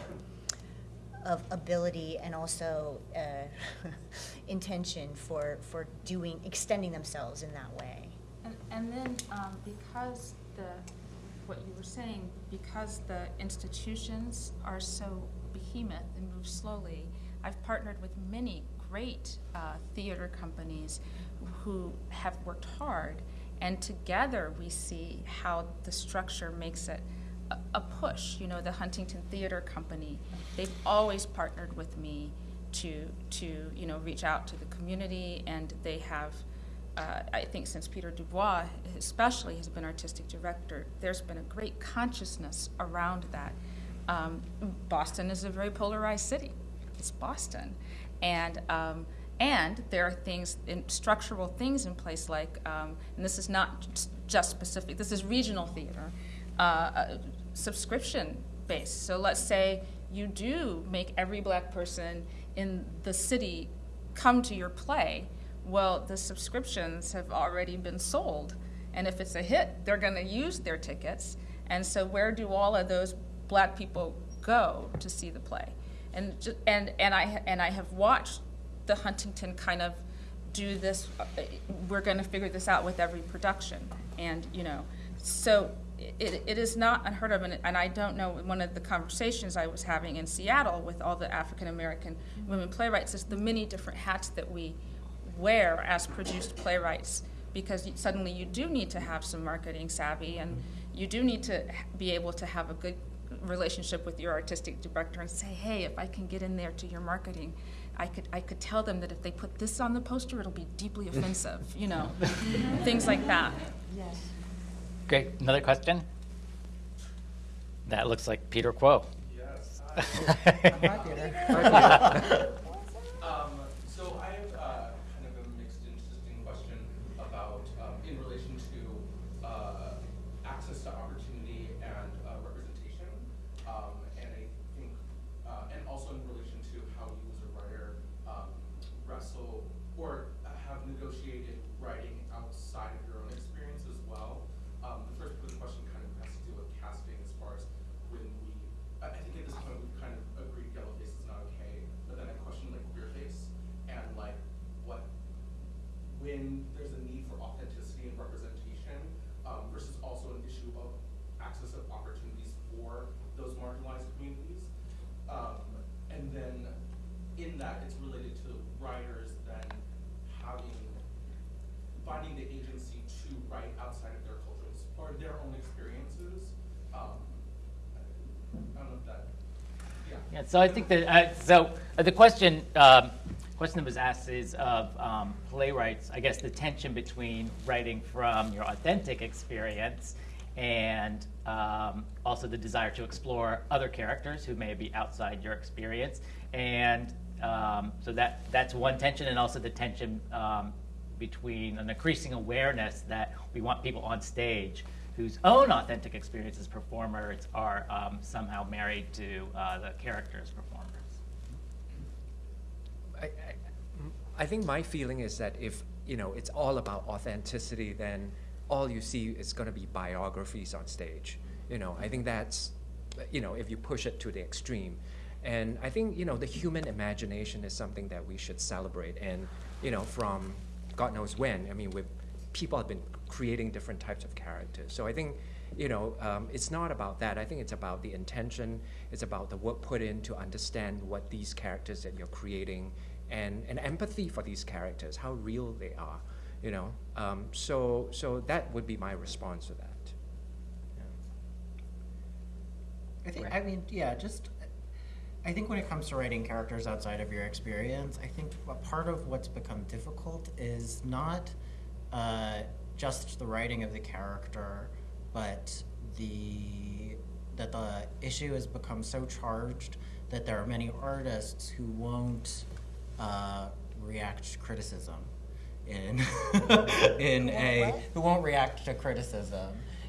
of ability and also uh, intention for, for doing, extending themselves in that way. And, and then, um, because the, what you were saying, because the institutions are so behemoth and move slowly, I've partnered with many great uh, theater companies who have worked hard, and together we see how the structure makes it a, a push. You know, the Huntington Theater Company, they've always partnered with me to, to you know, reach out to the community, and they have uh, I think since Peter DuBois, especially, has been artistic director, there's been a great consciousness around that. Um, Boston is a very polarized city. It's Boston, and um, and there are things, in, structural things in place like, um, and this is not just specific. This is regional theater, uh, uh, subscription based. So let's say you do make every black person in the city come to your play well, the subscriptions have already been sold. And if it's a hit, they're going to use their tickets. And so, where do all of those black people go to see the play? And, and, and, I, and I have watched the Huntington kind of do this. Uh, we're going to figure this out with every production. And, you know, so it, it is not unheard of. And, and I don't know, one of the conversations I was having in Seattle with all the African American women playwrights is the many different hats that we wear as produced playwrights because suddenly you do need to have some marketing savvy and you do need to be able to have a good relationship with your artistic director and say, hey, if I can get in there to your marketing, I could I could tell them that if they put this on the poster, it'll be deeply offensive, you know, things like that. Yes. Great. Another question? That looks like Peter Kuo. Yes. Hi, Peter. Um, so I have uh, kind of a mixed, interesting question about, um, in relation to uh, access to opportunity and uh, representation, um, and I think, uh, and also in relation to how you as a writer um, wrestle or have negotiated writing outside of your own experience as well. Um, the first part of the question kind of has to do with casting as far as when we, I I think at this point we've kind of agreed yellow face is not okay, but then I question like queer face and like what, when there's a need for authenticity and representation um, versus also an issue of access of opportunities for those marginalized communities. Um, and then in that, it's related to writers then having finding the agency to write outside of their cultures or their own experiences. Um, I don't know if that, yeah. So I think that, uh, so uh, the question, um, question that was asked is of um, playwrights, I guess the tension between writing from your authentic experience and um, also the desire to explore other characters who may be outside your experience. And um, so that, that's one tension, and also the tension um, between an increasing awareness that we want people on stage whose own authentic experiences performers are um, somehow married to uh, the characters performers. I, I, I think my feeling is that if you know it's all about authenticity, then all you see is going to be biographies on stage. You know, I think that's you know if you push it to the extreme, and I think you know the human imagination is something that we should celebrate. And you know, from God knows when. I mean, with people have been creating different types of characters. So I think, you know, um, it's not about that. I think it's about the intention. It's about the work put in to understand what these characters that you're creating and, and empathy for these characters, how real they are, you know. Um, so, so that would be my response to that. Yeah. I think, I mean, yeah, just, I think when it comes to writing characters outside of your experience, I think a part of what's become difficult is not uh, just the writing of the character, but the, that the issue has become so charged that there are many artists who won't uh, react to criticism in, in a, who won't react to criticism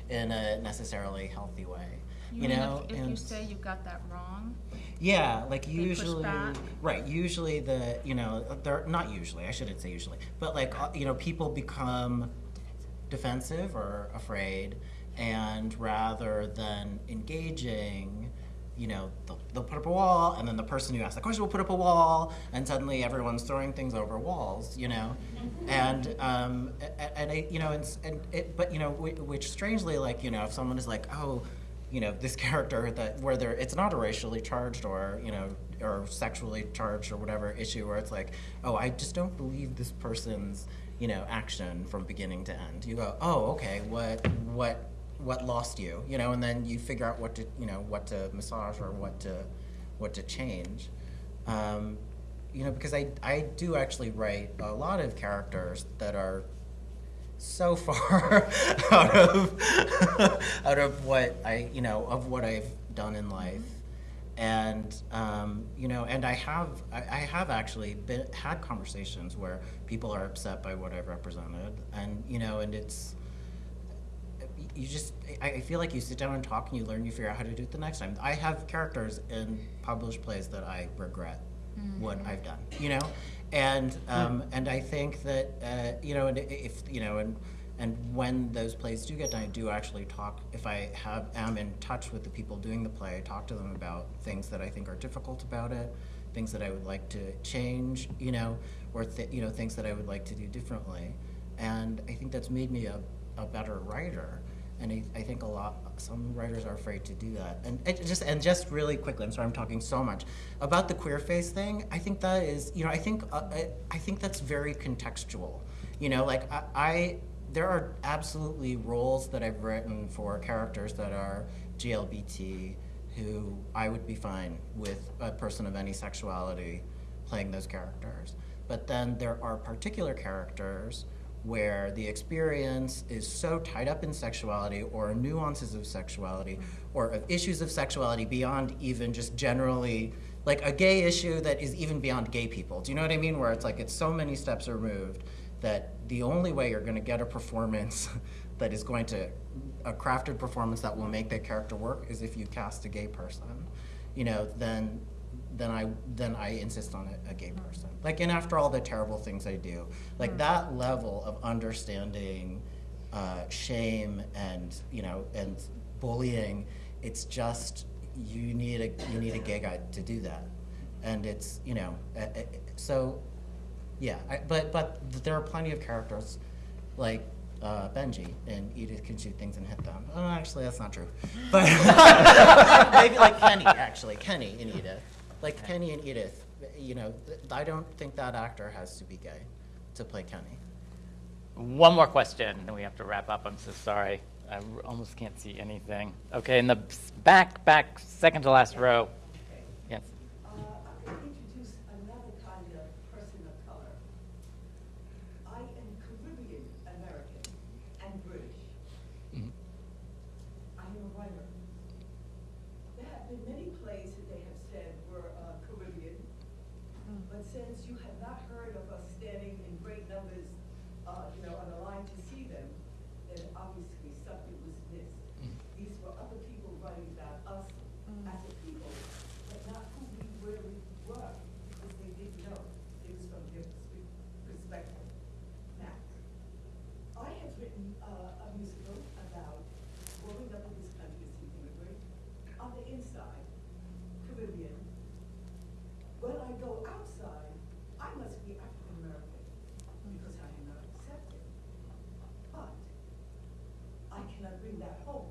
in a necessarily healthy way. You, You know, if, if you say you got that wrong? yeah, like usually, right? Usually the you know they're not usually. I shouldn't say usually, but like uh, you know people become defensive or afraid, and rather than engaging, you know they'll, they'll put up a wall, and then the person who asked the question will put up a wall, and suddenly everyone's throwing things over walls, you know, and um a- a- and you know and, and it, but you know which strangely like you know if someone is like oh you know this character that where there it's not a racially charged or you know or sexually charged or whatever issue where it's like oh i just don't believe this person's you know action from beginning to end. You go oh okay what what what lost you? You know and then you figure out what to you know what to massage or what to what to change. Um, you know because i i do actually write a lot of characters that are so far out of out of what I you know of what I've done in life, and um, you know, and I have I, I have actually been had conversations where people are upset by what I've represented, and you know, and it's you just I, I feel like you sit down and talk and you learn you figure out how to do it the next time. I have characters in published plays that I regret what I've done, you know, and um, and I think that uh, you know, and if you know, and and when those plays do get done, I do actually talk. If I have am in touch with the people doing the play, I talk to them about things that I think are difficult about it, things that I would like to change, you know, or you know things that I would like to do differently, and I think that's made me a, a better writer. And I, I think a lot, some writers are afraid to do that. And just, and just really quickly, I'm sorry I'm talking so much about the queer face thing. I think that is, you know, I think, uh, I, I think that's very contextual. You know, like I, I, there are absolutely roles that I've written for characters that are GLBT who I would be fine with a person of any sexuality playing those characters. But then there are particular characters where the experience is so tied up in sexuality or nuances of sexuality or of issues of sexuality beyond even just generally like a gay issue that is even beyond gay people. Do you know what I mean? Where it's like it's so many steps removed that the only way you're going to get a performance that is going to a crafted performance that will make that character work is if you cast a gay person. You know, then then I then I insist on a, a gay person. Like, and after all the terrible things I do, like that level of understanding uh, shame and you know and bullying, it's just you need a you need a gay guy to do that, and it's you know uh, so yeah. I, but but there are plenty of characters like. Uh, Benji and Edith can shoot things and hit them. Oh, actually, that's not true. But maybe like Kenny, actually, Kenny and Edith like Kenny and Edith, you know, th- I don't think that actor has to be gay to play Kenny. One more question, then we have to wrap up. I'm so sorry. I r- almost can't see anything. Okay, in the back, back, second to last row. Yes. Uh, I'm going to introduce another kind of person of color. I am Caribbean American and British. Mhm. I am a writer. There have been many plays that they have said were uh, Caribbean, but since you have not heard of us standing in great numbers, uh, you know, on the line to see them, then obviously something was missed. These were other people writing about us as a people, but not who we really were, because they didn't know. It was from their perspe- perspective. Now, I have written uh, a musical about growing up in this country as an immigrant, on the inside, Caribbean. When I go outside, I must be African American. home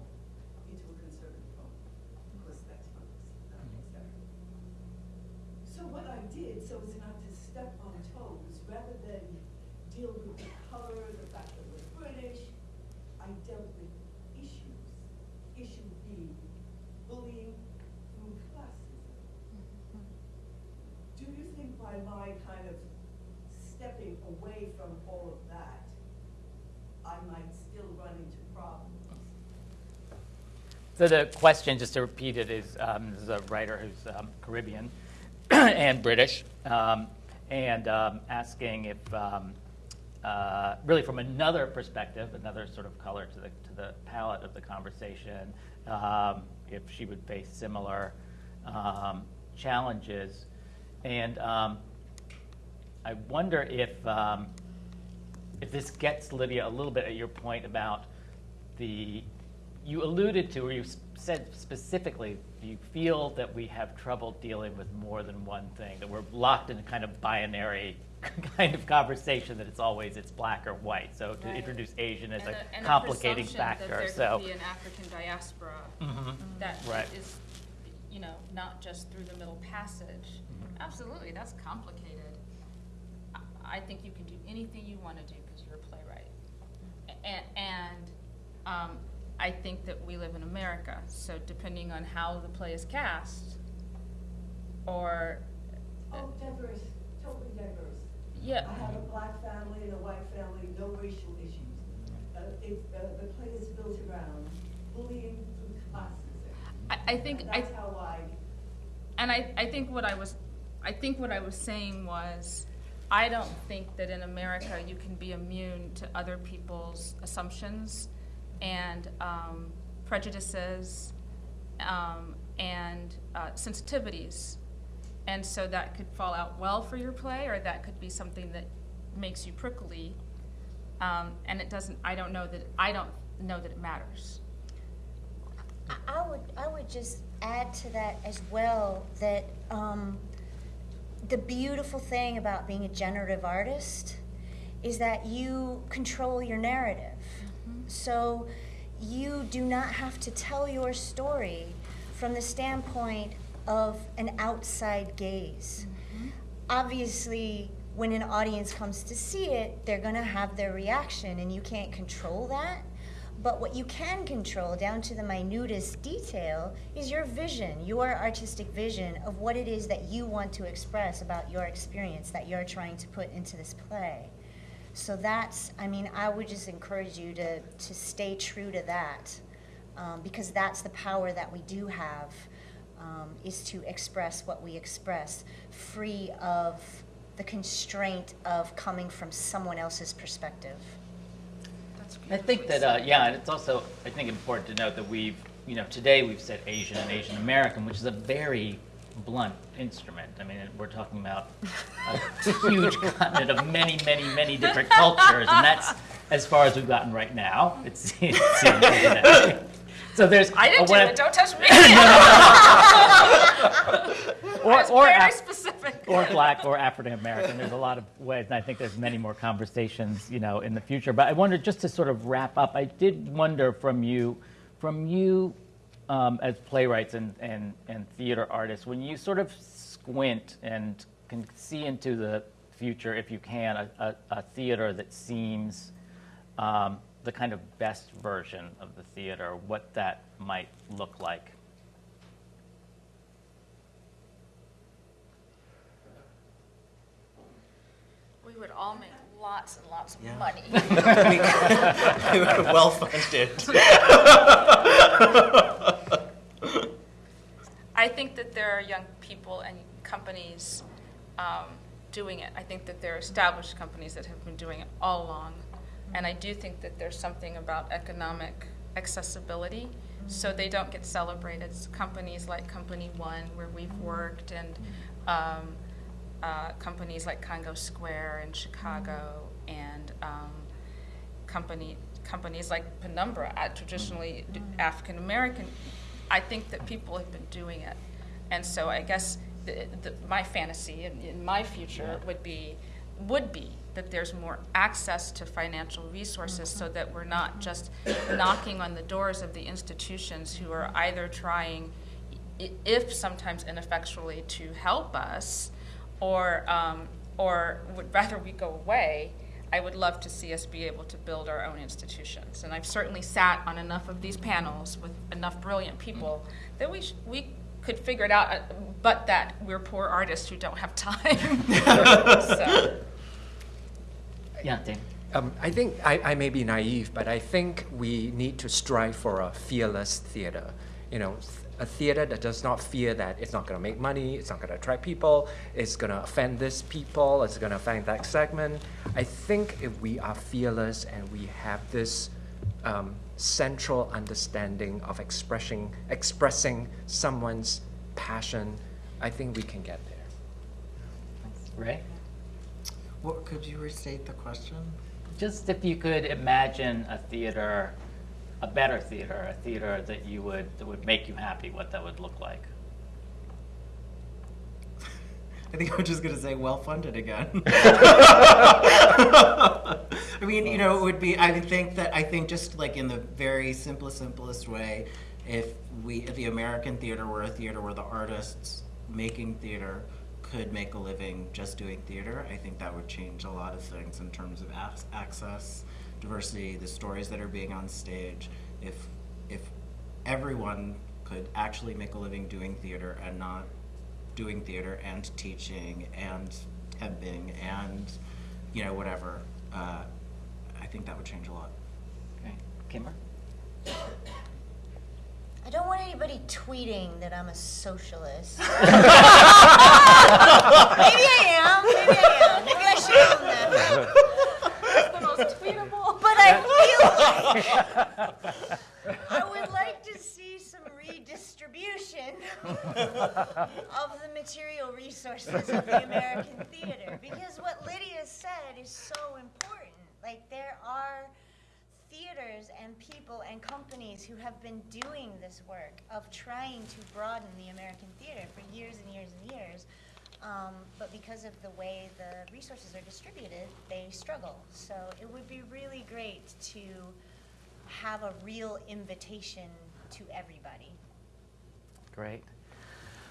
into a conservative home. Of course, that's not, not acceptable. So what I did, so as not to step on toes, rather than deal with the color, the fact that we're British, I dealt with issues. Issue being bullying through classism. Do you think by my kind of stepping away from all of that, I might still run into problems? So the question, just to repeat it, is um, this is a writer who's um, Caribbean and British, um, and um, asking if, um, uh, really from another perspective, another sort of color to the to the palette of the conversation, um, if she would face similar um, challenges, and I wonder if if this gets Lydia a little bit at your point about the you alluded to or you said specifically you feel that we have trouble dealing with more than one thing that we're locked in a kind of binary kind of conversation that it's always it's black or white so to Right. introduce asian as And a, and complicating factor That there so be an African diaspora Mhm. that Right. is, you know, not just through the Middle Passage. Mm-hmm. Absolutely, that's complicated. I- I think you can do anything you want to do because you're a playwright. And, and um, I think that we live in America, so depending on how the play is cast, or, Oh, diverse, totally diverse. yeah, I have a black family and a white family, no racial issues. Uh, it, uh, the play is built around bullying through classism. I, I think, I, That's how I, And I, I think what I was, I think what I was saying was, I don't think that in America you can be immune to other people's assumptions and um, prejudices um, and uh, sensitivities. And so that could fall out well for your play, or that could be something that makes you prickly. Um, and it doesn't. I don't know that. I don't know that it matters. I- would, I would just add to that as well that um, the beautiful thing about being a generative artist is that you control your narrative. So you do not have to tell your story from the standpoint of an outside gaze. Mm-hmm. Obviously, when an audience comes to see it, they're going to have their reaction, and you can't control that. But what you can control, down to the minutest detail, is your vision, your artistic vision of what it is that you want to express about your experience that you're trying to put into this play. So that's, I mean, I would just encourage you to, to stay true to that, um, because that's the power that we do have, um, is to express what we express, free of the constraint of coming from someone else's perspective. That's I think that, uh, yeah, and it's also, I think, important to note that we've, you know, today we've said Asian and Asian American, which is a very blunt instrument. I mean, we're talking about a huge continent of many, many, many different cultures, and that's as far as we've gotten right now. It seems, it seems? So there's. I didn't do it. Don't touch me. Or, or, very Af- specific. or black or African American. There's a lot of ways, and I think there's many more conversations, you know, in the future. But I wonder, just to sort of wrap up, I did wonder from you, from you um, as playwrights and, and, and theater artists, when you sort of squint and can see into the future, if you can, a, a, a theater that seems um, the kind of best version of the theater, what that might look like. We would all make lots and lots of Yeah. money. we were well funded. I think that there are young people and companies um, doing it. I think that there are established companies that have been doing it all along. And I do think that there's something about economic accessibility, so they don't get celebrated. Companies like Company One, where we've worked, and um, uh, companies like Congo Square in Chicago, and um, company companies like Penumbra, uh, traditionally African American. I think that people have been doing it, and so I guess the, the, my fantasy in, in my future would be would be that there's more access to financial resources so that we're not just knocking on the doors of the institutions who are either trying, if sometimes ineffectually, to help us, or, um, or would rather we go away. I would love to see us be able to build our own institutions. And I've certainly sat on enough of these panels with enough brilliant people that we, sh- we could figure it out, uh, but that we're poor artists who don't have time. So. Yeah, Dave. Um, I think I, I may be naive, but I think we need to strive for a fearless theater. You know, th- a theater that does not fear that it's not going to make money, it's not going to attract people, it's going to offend this people, it's going to offend that segment. I think if we are fearless and we have this um, central understanding of expressing expressing someone's passion, I think we can get there. Rey? What, could you restate the question? Just if you could imagine a theater, a better theater, a theater that you would, that would make you happy, what that would look like. I think I'm just gonna say well-funded again. I mean, you know, it would be, I think that, I think just like in the very simplest, simplest way, if we, if the American theater were a theater where the artists making theater could make a living just doing theater, I think that would change a lot of things in terms of access, diversity, the stories that are being on stage. If, if everyone could actually make a living doing theater and not doing theater and teaching and temping and you know whatever uh, i think that would change a lot Okay, Kimber? I don't want anybody tweeting that I'm a socialist. maybe I am. Maybe I am. Maybe I should own that. the most tweetable. But I feel like I would like to see some redistribution of the material resources of the American theater. Because what Lydia said is so important. Like, there are theaters and people and companies who have been doing this work of trying to broaden the American theater for years and years and years. Um, but because of the way the resources are distributed, they struggle. So it would be really great to have a real invitation to everybody. Great.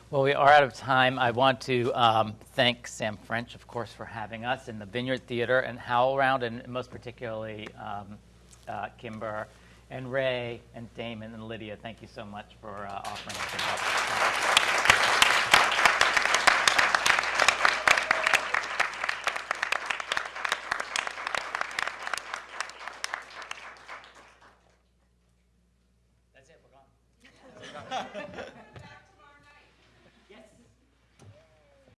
Well, we are out of time. I want to um, thank Sam French, of course, for having us in the Vineyard Theater and HowlRound, and most particularly um, uh, Kimber and Rey and Damon and Lydia. Thank you so much for uh, offering us.